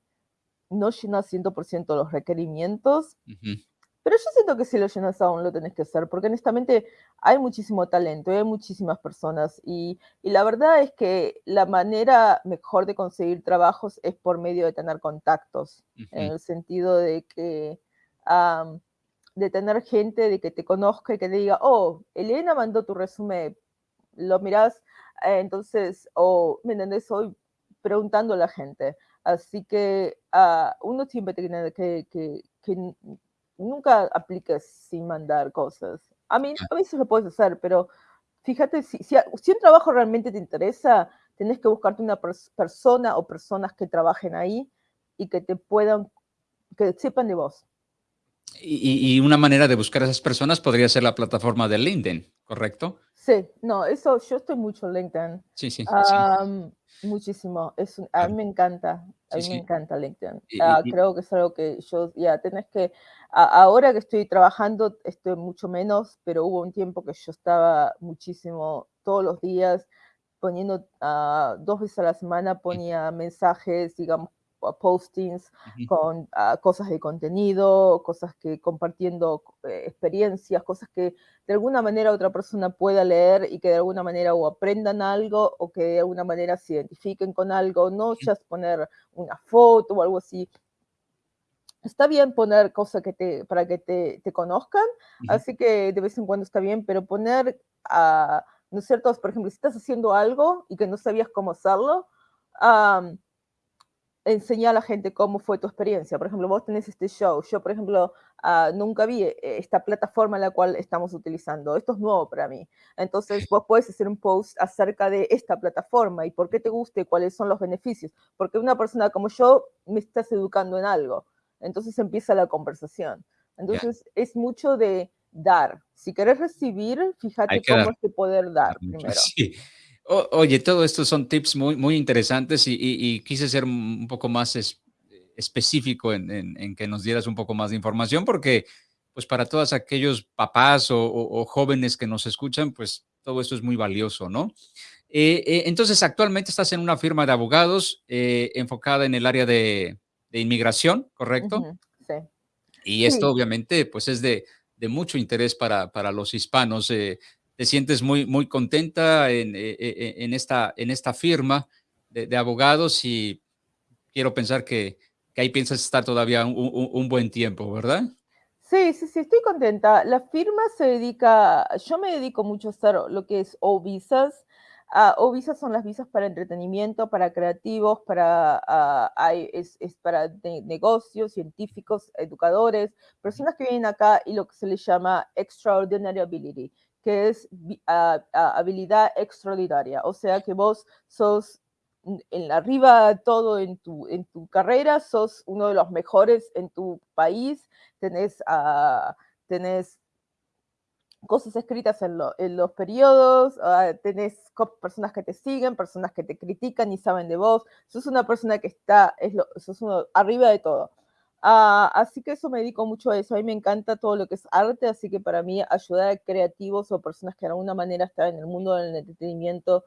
no llenas 100% los requerimientos, pero yo siento que si lo llenas aún lo tenés que hacer, porque honestamente hay muchísimo talento, hay muchísimas personas y, la verdad es que la manera mejor de conseguir trabajos es por medio de tener contactos, en el sentido de que... de tener gente de que te conozca y que te diga, oh, Elena mandó tu resumen, lo mirás, eh, entonces, o, ¿me entendés? Hoy preguntando a la gente. Así que uh, uno siempre tiene que, que, que, nunca apliques sin mandar cosas. A mí, a veces lo puedes hacer, pero fíjate, si, si, si un trabajo realmente te interesa, tenés que buscarte una persona o personas que trabajen ahí y que te puedan, que sepan de vos. Y, y, una manera de buscar a esas personas podría ser la plataforma de LinkedIn, ¿correcto? Sí, no, eso, yo estoy mucho en LinkedIn. Sí, sí, um, sí. Muchísimo, es, a mí me encanta, a mí sí, me encanta LinkedIn. Y, uh, creo que es algo que yo, ya, tenés que, ahora que estoy trabajando, estoy mucho menos, pero hubo un tiempo que yo estaba muchísimo, todos los días, poniendo uh, dos veces a la semana, ponía mensajes, digamos, postings con uh, cosas de contenido, cosas que compartiendo eh, experiencias, cosas que de alguna manera otra persona pueda leer y que de alguna manera o aprendan algo o que de alguna manera se identifiquen con algo, no ya poner una foto o algo así. Está bien poner cosas que te, para que te, te conozcan, así que de vez en cuando está bien, pero poner, uh, ¿no es cierto? Por ejemplo, si estás haciendo algo y que no sabías cómo hacerlo, um, enseñar a la gente cómo fue tu experiencia. Por ejemplo, vos tenés este show. Yo, por ejemplo, uh, nunca vi eh, esta plataforma en la cual estamos utilizando. Esto es nuevo para mí. Entonces, vos puedes hacer un post acerca de esta plataforma y por qué te gusta y cuáles son los beneficios. Porque una persona como yo me estás educando en algo. Entonces empieza la conversación. Entonces, yeah. es mucho de dar. Si querés recibir, fíjate cómo es de poder dar primero. Sí oye, todo esto son tips muy, muy interesantes y, y, y quise ser un poco más es, específico en, en, en, que nos dieras un poco más de información porque pues para todos aquellos papás o, o, o jóvenes que nos escuchan, pues todo esto es muy valioso, ¿no? Eh, eh, entonces, actualmente estás en una firma de abogados eh, enfocada en el área de, de inmigración, ¿correcto? Uh -huh, sí. Y esto sí. obviamente pues es de, de mucho interés para, para los hispanos. Te sientes muy, muy contenta en, eh, eh, en, esta, en esta firma de, de, abogados y quiero pensar que, que ahí piensas estar todavía un, un, un, buen tiempo, ¿verdad? Sí, sí, sí, estoy contenta. La firma se dedica, yo me dedico mucho a hacer lo que es o visas. Uh, o visas son las visas para entretenimiento, para creativos, para, uh, hay, es, es, para negocios, científicos, educadores, personas que vienen acá y lo que se les llama extraordinary ability, que es uh, habilidad extraordinaria. O sea que vos sos en arriba todo en tu, en tu carrera, sos uno de los mejores en tu país, tenés, uh, tenés cosas escritas en, lo, en los periodos, uh, tenés personas que te siguen, personas que te critican y saben de vos, sos una persona que está, es lo, sos uno arriba de todo. Uh, así que eso me dedico mucho a eso. A mí me encanta todo lo que es arte, así que para mí ayudar a creativos o personas que de alguna manera están en el mundo del entretenimiento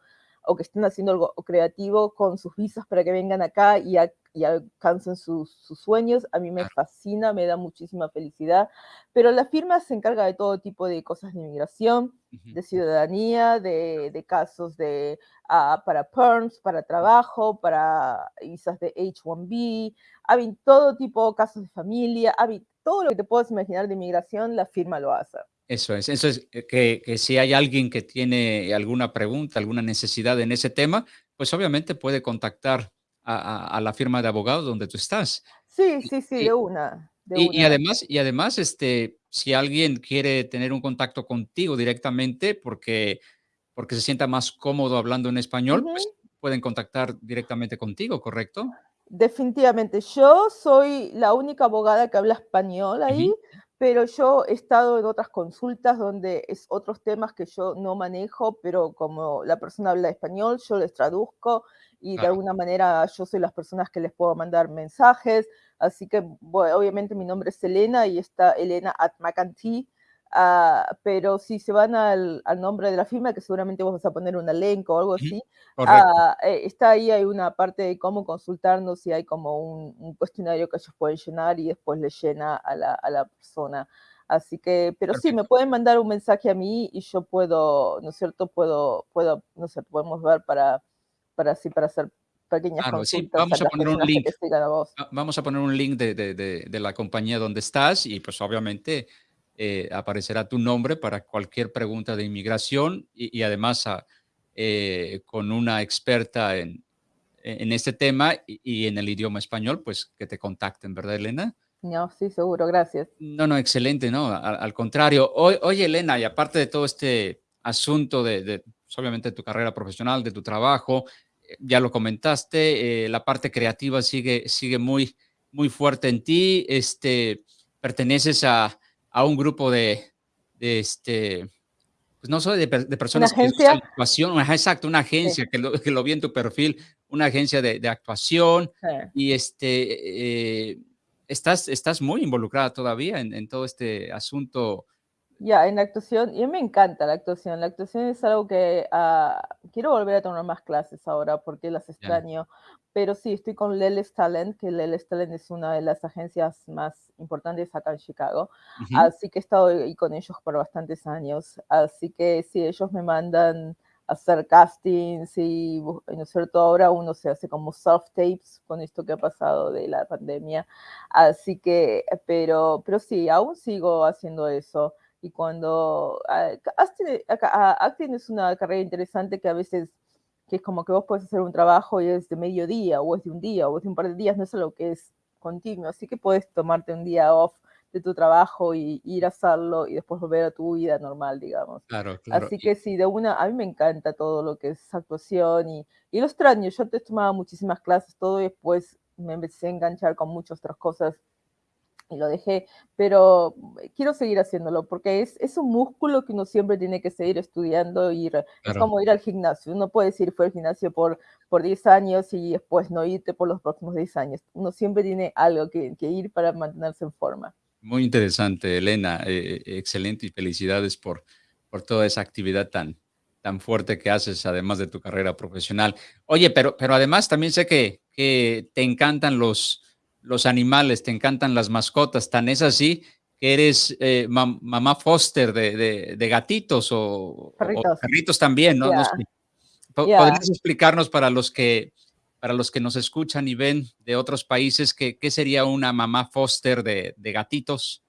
o que estén haciendo algo creativo con sus visas para que vengan acá y, a, y alcancen sus, sus, sueños, a mí me fascina, me da muchísima felicidad. Pero la firma se encarga de todo tipo de cosas de inmigración, uh -huh. de ciudadanía, de, de casos de, uh, para PERMS, para trabajo, para visas de H1B, hay todo tipo de casos de familia, hay todo lo que te puedas imaginar de inmigración, la firma lo hace. Eso es, eso es eh, que, que, si hay alguien que tiene alguna pregunta, alguna necesidad en ese tema, pues obviamente puede contactar a, a, a la firma de abogados donde tú estás. Sí, sí, sí, y, de una. De y, una. y, además, y además, este, si alguien quiere tener un contacto contigo directamente porque, porque se sienta más cómodo hablando en español, uh -huh. pues pueden contactar directamente contigo, ¿correcto? Definitivamente. Yo soy la única abogada que habla español ahí. Uh -huh pero yo he estado en otras consultas donde es otros temas que yo no manejo, pero como la persona habla español, yo les traduzco y de alguna manera yo soy las personas que les puedo mandar mensajes, así que bueno, obviamente mi nombre es Elena y está Elena at McAntee, Uh, pero si se van al, al, nombre de la firma, que seguramente vos vas a poner un elenco o algo así, uh, está ahí, hay una parte de cómo consultarnos y hay como un, un, cuestionario que ellos pueden llenar y después le llena a la, a la persona. Así que, pero Perfecto. sí, me pueden mandar un mensaje a mí y yo puedo, ¿no es cierto? Puedo, puedo no sé, podemos ver para, para así, para hacer pequeñas claro. Sí, vamos a, a poner un link. A vamos a poner un link de, de, de, de la compañía donde estás y pues obviamente eh, aparecerá tu nombre para cualquier pregunta de inmigración y, y además a, eh, con una experta en, en este tema y, en el idioma español, pues que te contacten, ¿verdad, Elena? No, sí, seguro, gracias. No, no, excelente, no, al, contrario. oye, Elena, y aparte de todo este asunto de, pues, obviamente, tu carrera profesional, de tu trabajo, eh, ya lo comentaste, eh, la parte creativa sigue, sigue muy, muy fuerte en ti, este, perteneces a, a un grupo de, de este, pues no soy de, personas ¿Una agencia? que actuación, exacto, una agencia que, lo, que, lo, vi en tu perfil, una agencia de, de actuación y este, eh, estás, estás muy involucrada todavía en, en todo este asunto ya, en la actuación, y a mí me encanta la actuación. La actuación es algo que ah, quiero volver a tomar más clases ahora porque las extraño. Pero sí, estoy con Leles Talent, que Leles Talent es una de las agencias más importantes acá en Chicago. Así que he estado ahí con ellos por bastantes años. Así que sí, ellos me mandan hacer castings y, ¿no es cierto? Ahora uno se hace como soft tapes con esto que ha pasado de la pandemia. Así que, pero, pero sí, aún sigo haciendo eso. Y cuando ah, ah, acting es una carrera interesante que a veces que es como que vos puedes hacer un trabajo y es de mediodía o es de un día o es de un par de días, no es algo que es continuo, así que puedes tomarte un día off de tu trabajo y ir a hacerlo y después volver a tu vida normal, digamos. Claro, claro. Así que sí, de una, a mí me encanta todo lo que es actuación y, y lo extraño, yo te tomaba muchísimas clases, todo y después me empecé a enganchar con muchas otras cosas y lo dejé, pero quiero seguir haciéndolo porque es, es un músculo que uno siempre tiene que seguir estudiando y es como ir al gimnasio. Uno puede decir fue al gimnasio por, por 10 años y después no irte por los próximos 10 años. Uno siempre tiene algo que, que ir para mantenerse en forma. Muy interesante, Elena. Eh, eh, excelente y felicidades por, por toda esa actividad tan, tan fuerte que haces, además de tu carrera profesional. Oye, pero, pero además también sé que, que te encantan los los animales, te encantan las mascotas, tan es así que eres eh, mamá foster de, gatitos o perritos, también, ¿no? ¿Podrías explicarnos para los que para los que nos escuchan y ven de otros países, ¿qué, qué sería una mamá foster de, gatitos?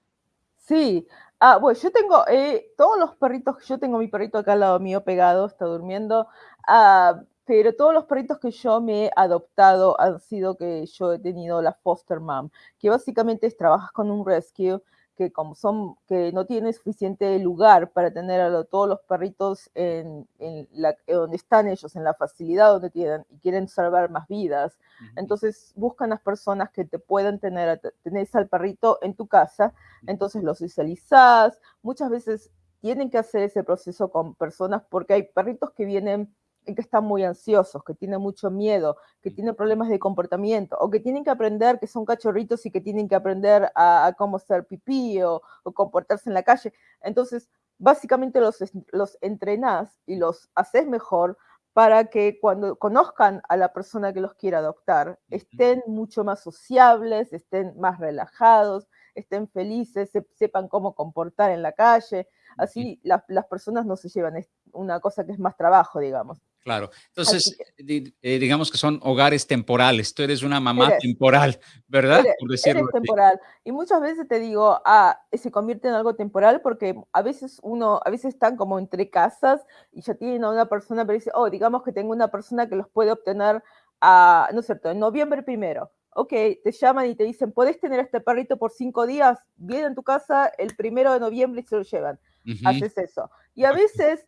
Sí, ah, bueno, yo tengo eh, todos los perritos, yo tengo mi perrito acá al lado mío pegado, está durmiendo. Ah, pero todos los perritos que yo me he adoptado han sido que yo he tenido la foster mom, que básicamente es trabajas con un rescue que como son que no tiene suficiente lugar para tener a todos los perritos en, la, donde están ellos, en la facilidad donde tienen y quieren salvar más vidas. Entonces buscan las personas que te puedan tener, tenés al perrito en tu casa, entonces lo socializás. Muchas veces tienen que hacer ese proceso con personas porque hay perritos que vienen que están muy ansiosos, que tienen mucho miedo, que tienen problemas de comportamiento, o que tienen que aprender que son cachorritos y que tienen que aprender a, cómo ser pipí o, comportarse en la calle. Entonces, básicamente los, los entrenás y los haces mejor para que cuando conozcan a la persona que los quiera adoptar, estén mucho más sociables, estén más relajados, estén felices, sepan cómo comportar en la calle. Así las personas no se llevan una cosa que es más trabajo, digamos. Claro. Entonces, eh, digamos que son hogares temporales. Tú eres una mamá temporal, ¿verdad? Por decirlo temporal. Y muchas veces te digo, ah, se convierte en algo temporal porque a veces uno, a veces están como entre casas y ya tienen a una persona, pero dice, oh, digamos que tengo una persona que los puede obtener a, no es cierto, en noviembre primero. Ok, te llaman y te dicen, ¿puedes tener a este perrito por cinco días? Vienen a tu casa el primero de noviembre y se lo llevan. Haces eso. Y a veces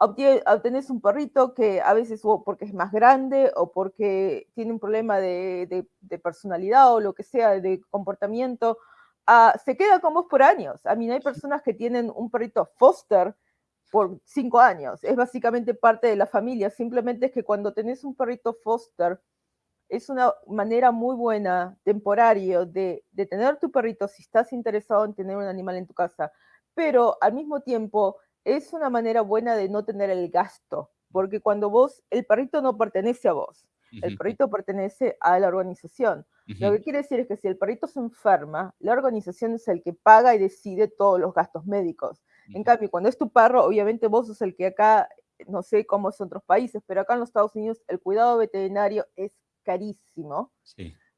obtienes un perrito que a veces o porque es más grande o porque tiene un problema de, personalidad o lo que sea, de comportamiento, ah, se queda con vos por años. A mí no hay personas que tienen un perrito foster por cinco años. Es básicamente parte de la familia. Simplemente es que cuando tenés un perrito foster, es una manera muy buena, temporario, de, de tener tu perrito si estás interesado en tener un animal en tu casa. Pero al mismo tiempo es una manera buena de no tener el gasto, porque cuando vos, el perrito no pertenece a vos, el perrito pertenece a la organización. Lo que quiere decir es que si el perrito se enferma, la organización es el que paga y decide todos los gastos médicos. En cambio, cuando es tu perro, obviamente vos sos el que acá, no sé cómo es en otros países, pero acá en los Estados Unidos el cuidado veterinario es carísimo.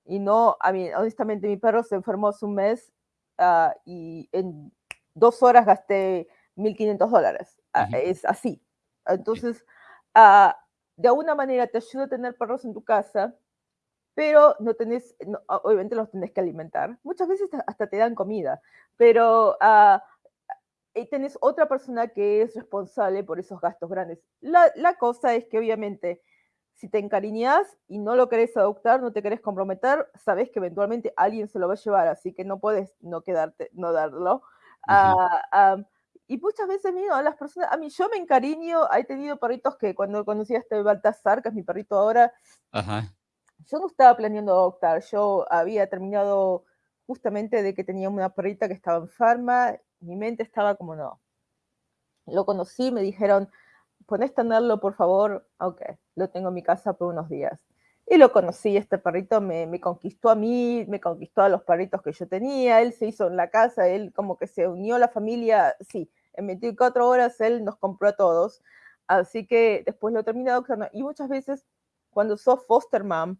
Y no, a mí, honestamente, mi perro se enfermó hace un mes ah, y en dos horas gasté 1.500 dólares. Ah, es así. Entonces, ah, de alguna manera te ayuda a tener perros en tu casa, pero no tenés, obviamente los tenés que alimentar. Muchas veces hasta te dan comida, pero uh, tenés otra persona que es responsable por esos gastos grandes. La, la, cosa es que obviamente si te encariñas y no lo querés adoptar, no te querés comprometer, sabes que eventualmente alguien se lo va a llevar, así que no puedes no quedarte, no darlo. Uh, y muchas veces, mira, las personas, a mí yo me encariño, he tenido perritos que cuando conocí a este Baltasar, que es mi perrito ahora, yo no estaba planeando adoptar, yo había terminado justamente de que tenía una perrita que estaba enferma, mi mente estaba como no. Lo conocí, me dijeron, ¿podés tenerlo por favor? Ok, lo tengo en mi casa por unos días. Y lo conocí, este perrito me, me, conquistó a mí, me conquistó a los perritos que yo tenía, él se hizo en la casa, él como que se unió a la familia, sí, en 24 horas él nos compró a todos, así que después lo terminé adoptando. Y muchas veces, cuando sos foster mom,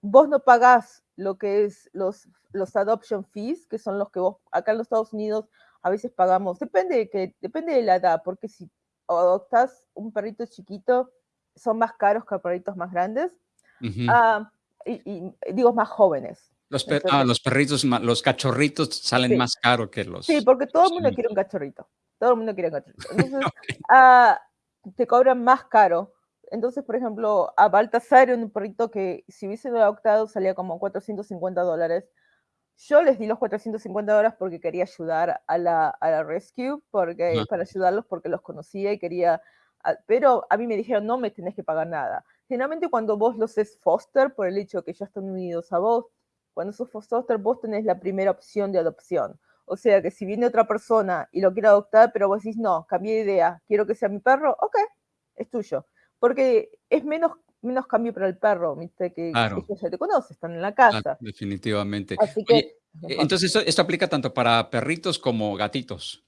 vos no pagás lo que es los, los adoption fees, que son los que vos acá en los Estados Unidos a veces pagamos, depende de, que, depende de la edad, porque si adoptas un perrito chiquito, son más caros que perritos más grandes, ah, y, digo más jóvenes. Los, ah, los perritos, los cachorritos salen más caros que los... Sí, porque todo el mundo quiere un cachorrito. Todo el mundo quiere un cachorrito. Entonces, ah, te cobran más caro. Entonces, por ejemplo, a Baltasar, un perrito que si hubiese adoptado salía como 450 dólares. Yo les di los 450 dólares porque quería ayudar a la, a la rescue, porque, para ayudarlos porque los conocía y quería... Pero a mí me dijeron, no me tenés que pagar nada. Generalmente cuando vos los es foster, por el hecho que ya están unidos a vos, cuando sos foster, vos tenés la primera opción de adopción. O sea que si viene otra persona y lo quiere adoptar, pero vos decís, no, cambié de idea, quiero que sea mi perro, ok, es tuyo. Porque es menos, menos cambio para el perro, ¿viste? Que, claro. ya te conoce, están en la casa. definitivamente. Así que, eh, entonces, esto, aplica tanto para perritos como gatitos.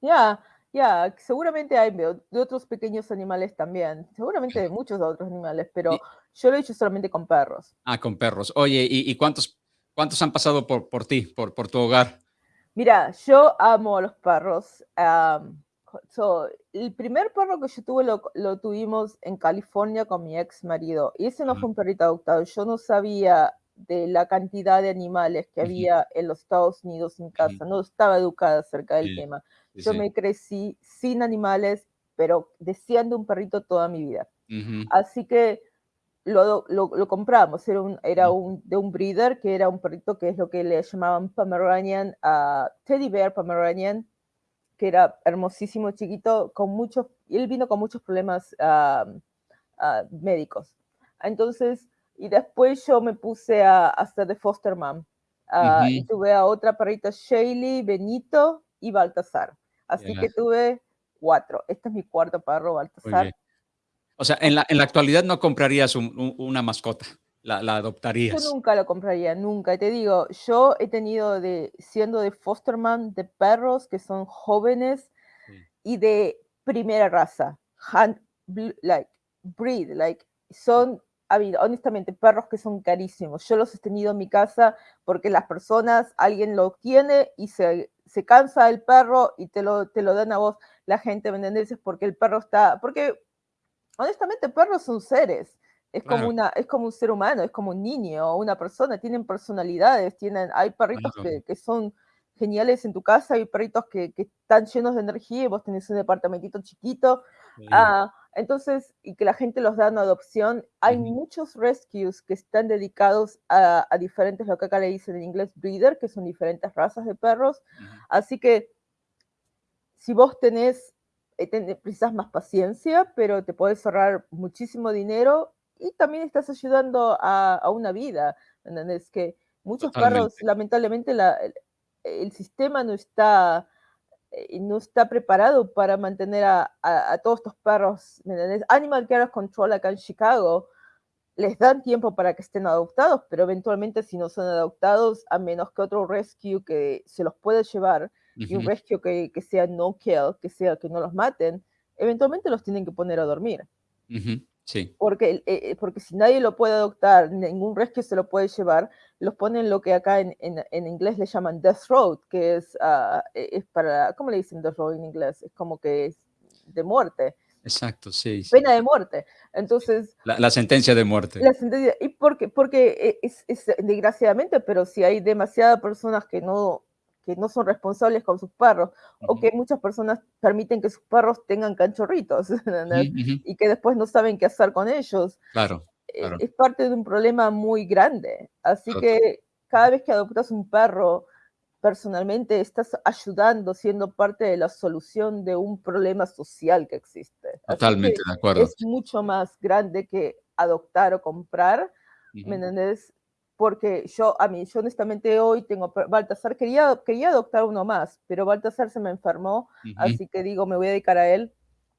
Ya, ya, seguramente hay de otros pequeños animales también, seguramente de muchos otros animales, pero yo lo he hecho solamente con perros. Ah, con perros. Oye, ¿y, cuántos, cuántos han pasado por, por ti, por, por tu hogar? Mira, yo amo a los perros. el primer perro que yo tuve lo, lo, tuvimos en California con mi ex marido. Y ese no fue un perrito adoptado. Yo no sabía de la cantidad de animales que había en los Estados Unidos en casa. No estaba educada acerca del tema. Yo me crecí sin animales, pero deseando un perrito toda mi vida. Así que lo, lo, compramos, era, un, era un, de un breeder, que era un perrito que es lo que le llamaban Pomeranian, uh, Teddy Bear Pomeranian, que era hermosísimo, chiquito, con muchos, él vino con muchos problemas uh, médicos. Entonces, y después yo me puse a, hacer de foster mom. Y tuve a otra perrita, Shaylee, Benito y Baltasar. Así que tuve cuatro. Este es mi cuarto perro, Baltasar. O sea, en la, en la actualidad no comprarías una mascota, la, la, adoptarías. Yo nunca lo compraría, nunca. Y te digo, yo he tenido de, siendo de fosterman, de perros que son jóvenes y de primera raza, like, breed, like, son honestamente, perros que son carísimos. Yo los he tenido en mi casa porque las personas, alguien lo tiene y se, se cansa el perro y te lo, te lo dan a vos, la gente, ¿me entiendes? Porque el perro está, porque honestamente, perros son seres. Es como, una, es como un ser humano, es como un niño o una persona, tienen personalidades, tienen, hay perritos que, que, son geniales en tu casa, hay perritos que, que, están llenos de energía y vos tenés un departamentito chiquito. Ah, entonces, y que la gente los da en adopción. Hay muchos rescues que están dedicados a, a, diferentes, lo que acá le dicen en inglés, breeder, que son diferentes razas de perros. Así que si vos tenés precisas más paciencia, pero te puedes ahorrar muchísimo dinero y también estás ayudando a, una vida. Es que muchos perros, lamentablemente, la, el, sistema no está, eh, no está preparado para mantener a, a, todos estos perros. Animal Care Control acá en Chicago les dan tiempo para que estén adoptados, pero eventualmente si no son adoptados, a menos que otro rescue que se los pueda llevar, y un rescue que, que, sea no kill, que sea que no los maten, eventualmente los tienen que poner a dormir. Sí. Porque, eh, eh, porque si nadie lo puede adoptar, ningún rescue se lo puede llevar, los ponen lo que acá en, en, en inglés le llaman death road, que es, uh, es para, ¿cómo le dicen death road en inglés? Es como que es de muerte. Exacto, sí. Pena de muerte. Entonces... La, sentencia de muerte. La sentencia, y porque, porque es, es, desgraciadamente, pero si hay demasiadas personas que no, que no son responsables con sus perros, o que muchas personas permiten que sus perros tengan canchorritos, y que después no saben qué hacer con ellos. Claro. Eh, es parte de un problema muy grande. Así que cada vez que adoptas un perro, personalmente estás ayudando, siendo parte de la solución de un problema social que existe. Totalmente de acuerdo. Es mucho más grande que adoptar o comprar, ¿me entiendes? Porque yo, a mí, yo honestamente hoy tengo, Baltasar, quería, quería adoptar uno más, pero Baltasar se me enfermó, así que digo, me voy a dedicar a él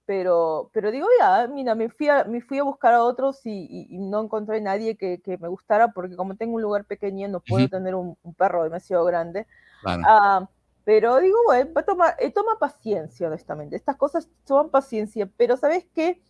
pero, pero digo, ya, mira, me fui a, me fui a buscar a otros y, no encontré nadie que, que, me gustara porque como tengo un lugar pequeño no puedo tener un, perro demasiado grande. Ah, pero digo, bueno, toma, eh, toma paciencia, honestamente. Estas cosas toman paciencia, pero ¿sabes qué?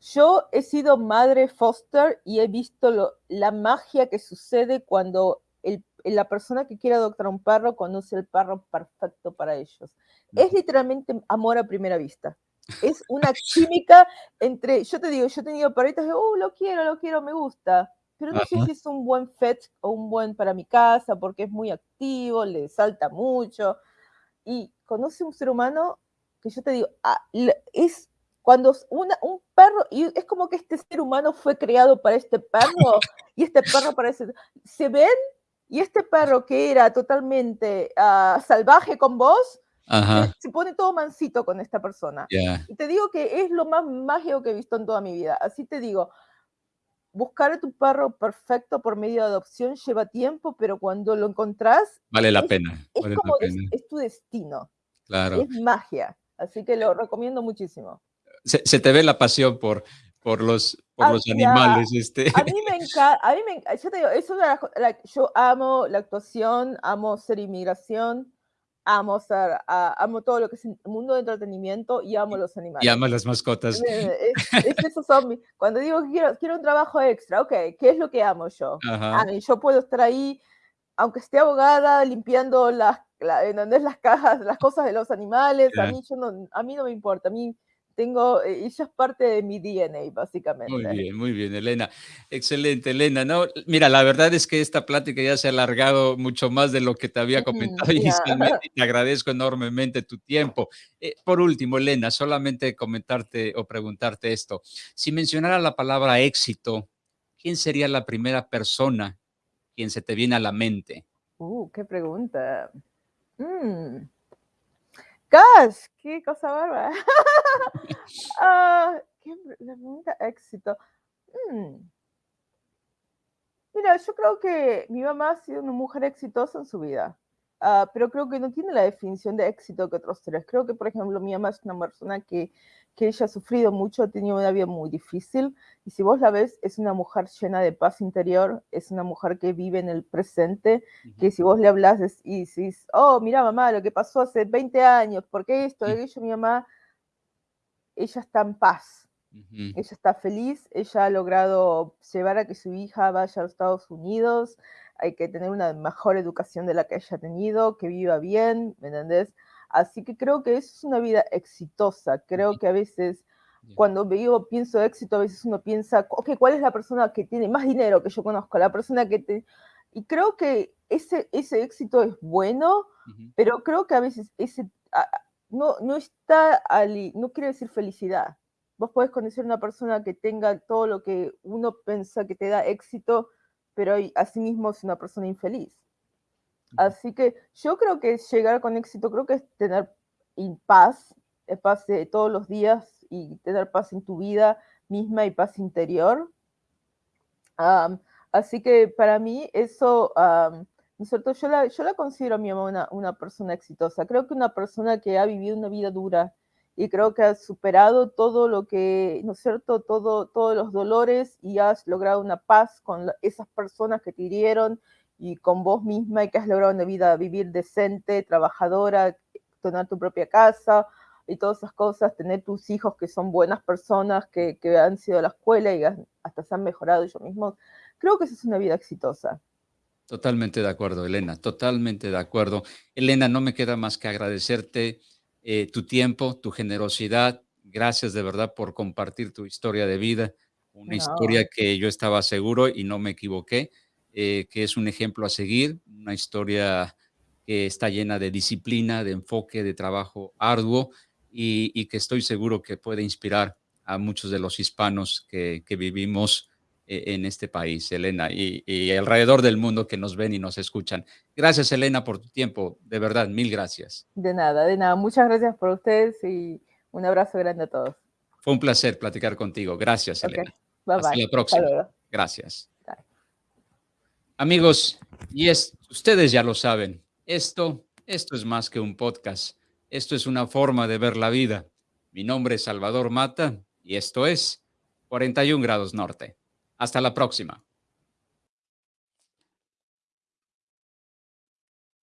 Yo he sido madre foster y he visto lo, la magia que sucede cuando el, la persona que quiere adoptar un perro conoce el perro perfecto para ellos. Es literalmente amor a primera vista. Es una química entre, yo te digo, yo he tenido perritos que, oh, lo quiero, lo quiero, me gusta, pero no sé si es un buen fet o un buen para mi casa, porque es muy activo, le salta mucho, y conoce un ser humano que yo te digo, ah, es cuando una, un perro, y es como que este ser humano fue creado para este perro, y este perro para ese, se ven, y este perro que era totalmente ah, salvaje con vos, se pone todo mansito con esta persona. Y te digo que es lo más mágico que he visto en toda mi vida. Así te digo, buscar a tu perro perfecto por medio de adopción lleva tiempo, pero cuando lo encontrás... Vale la pena. Es, como es tu destino. Claro. Es magia. Así que lo recomiendo muchísimo. Se, te ve la pasión por, por los, por ah, los animales. Este. A mí me encanta, a mí me yo te digo, eso yo amo la actuación, amo ser inmigración, amo, ser, amo todo lo que es el mundo de entretenimiento y amo los animales. Y amo las mascotas. Es, es Cuando digo que quiero, quiero un trabajo extra, ok, ¿qué es lo que amo yo? A mí, yo puedo estar ahí, aunque esté abogada, limpiando las, las cajas, las cosas de los animales, a, mí, yo no, a mí no me importa, a mí tengo, eh, ella es parte de mi DNA, básicamente. Muy bien, muy bien, Elena. Excelente, Elena. No, mira, la verdad es que esta plática ya se ha alargado mucho más de lo que te había comentado inicialmente. Te agradezco enormemente tu tiempo. Eh, por último, Elena, solamente comentarte o preguntarte esto. Si mencionara la palabra éxito, ¿quién sería la primera persona quien se te viene a la mente? Uh, qué pregunta. Mm. ¡Gas! ¡Qué cosa bárbara! Ah, ¿qué pregunta éxito? Mm. Mira, yo creo que mi mamá ha sido una mujer exitosa en su vida, ah, pero creo que no tiene la definición de éxito que otros tres. Creo que, por ejemplo, mi mamá es una persona que que ella ha sufrido mucho, ha tenido una vida muy difícil, y si vos la ves, es una mujer llena de paz interior, es una mujer que vive en el presente, que si vos le hablas y decís, oh, mira mamá, lo que pasó hace 20 años, ¿por qué esto? Ella, mi mamá, ella está en paz, ella está feliz, ella ha logrado llevar a que su hija vaya a los Estados Unidos, hay que tener una mejor educación de la que ella ha tenido, que viva bien, ¿me entendés? Así que creo que es una vida exitosa. Creo que a veces, cuando yo pienso éxito, a veces uno piensa, ok, ¿cuál es la persona que tiene más dinero que yo conozco? La persona que te... Y creo que ese, ese éxito es bueno, pero creo que a veces ese no, no está, ali, no quiere decir felicidad. Vos podés conocer una persona que tenga todo lo que uno piensa que te da éxito, pero asimismo es una persona infeliz. Así que yo creo que llegar con éxito, creo que es tener paz, eh, paz todos los días y tener paz en tu vida misma y paz interior. así que para mí eso, cierto? Yo la, yo la considero a mi mamá una, una, persona exitosa. Creo que una persona que ha vivido una vida dura y creo que ha superado todo lo que, ¿no es cierto? Todo, todos los dolores y has logrado una paz con esas personas que te hirieron y con vos misma y que has logrado una vida vivir decente, trabajadora, tener tu propia casa y todas esas cosas, tener tus hijos que son buenas personas, que, que han sido a la escuela y hasta se han mejorado ellos mismos. Creo que esa es una vida exitosa. Totalmente de acuerdo, Elena, totalmente de acuerdo. Elena, no me queda más que agradecerte eh, tu tiempo, tu generosidad, Gracias de verdad por compartir tu historia de vida, una historia que yo estaba seguro y no me equivoqué, eh, que es un ejemplo a seguir, una historia que está llena de disciplina, de enfoque, de trabajo arduo y, que estoy seguro que puede inspirar a muchos de los hispanos que, vivimos eh, en este país, Elena, y, y, alrededor del mundo que nos ven y nos escuchan. Gracias, Elena, por tu tiempo. De verdad, mil gracias. De nada, de nada. Muchas gracias por ustedes y un abrazo grande a todos. Fue un placer platicar contigo. Gracias, Elena. Hasta la próxima. Gracias. Amigos, y es, ustedes ya lo saben, esto, esto es más que un podcast. Esto es una forma de ver la vida. Mi nombre es Salvador Mata y esto es 41 grados norte. Hasta la próxima.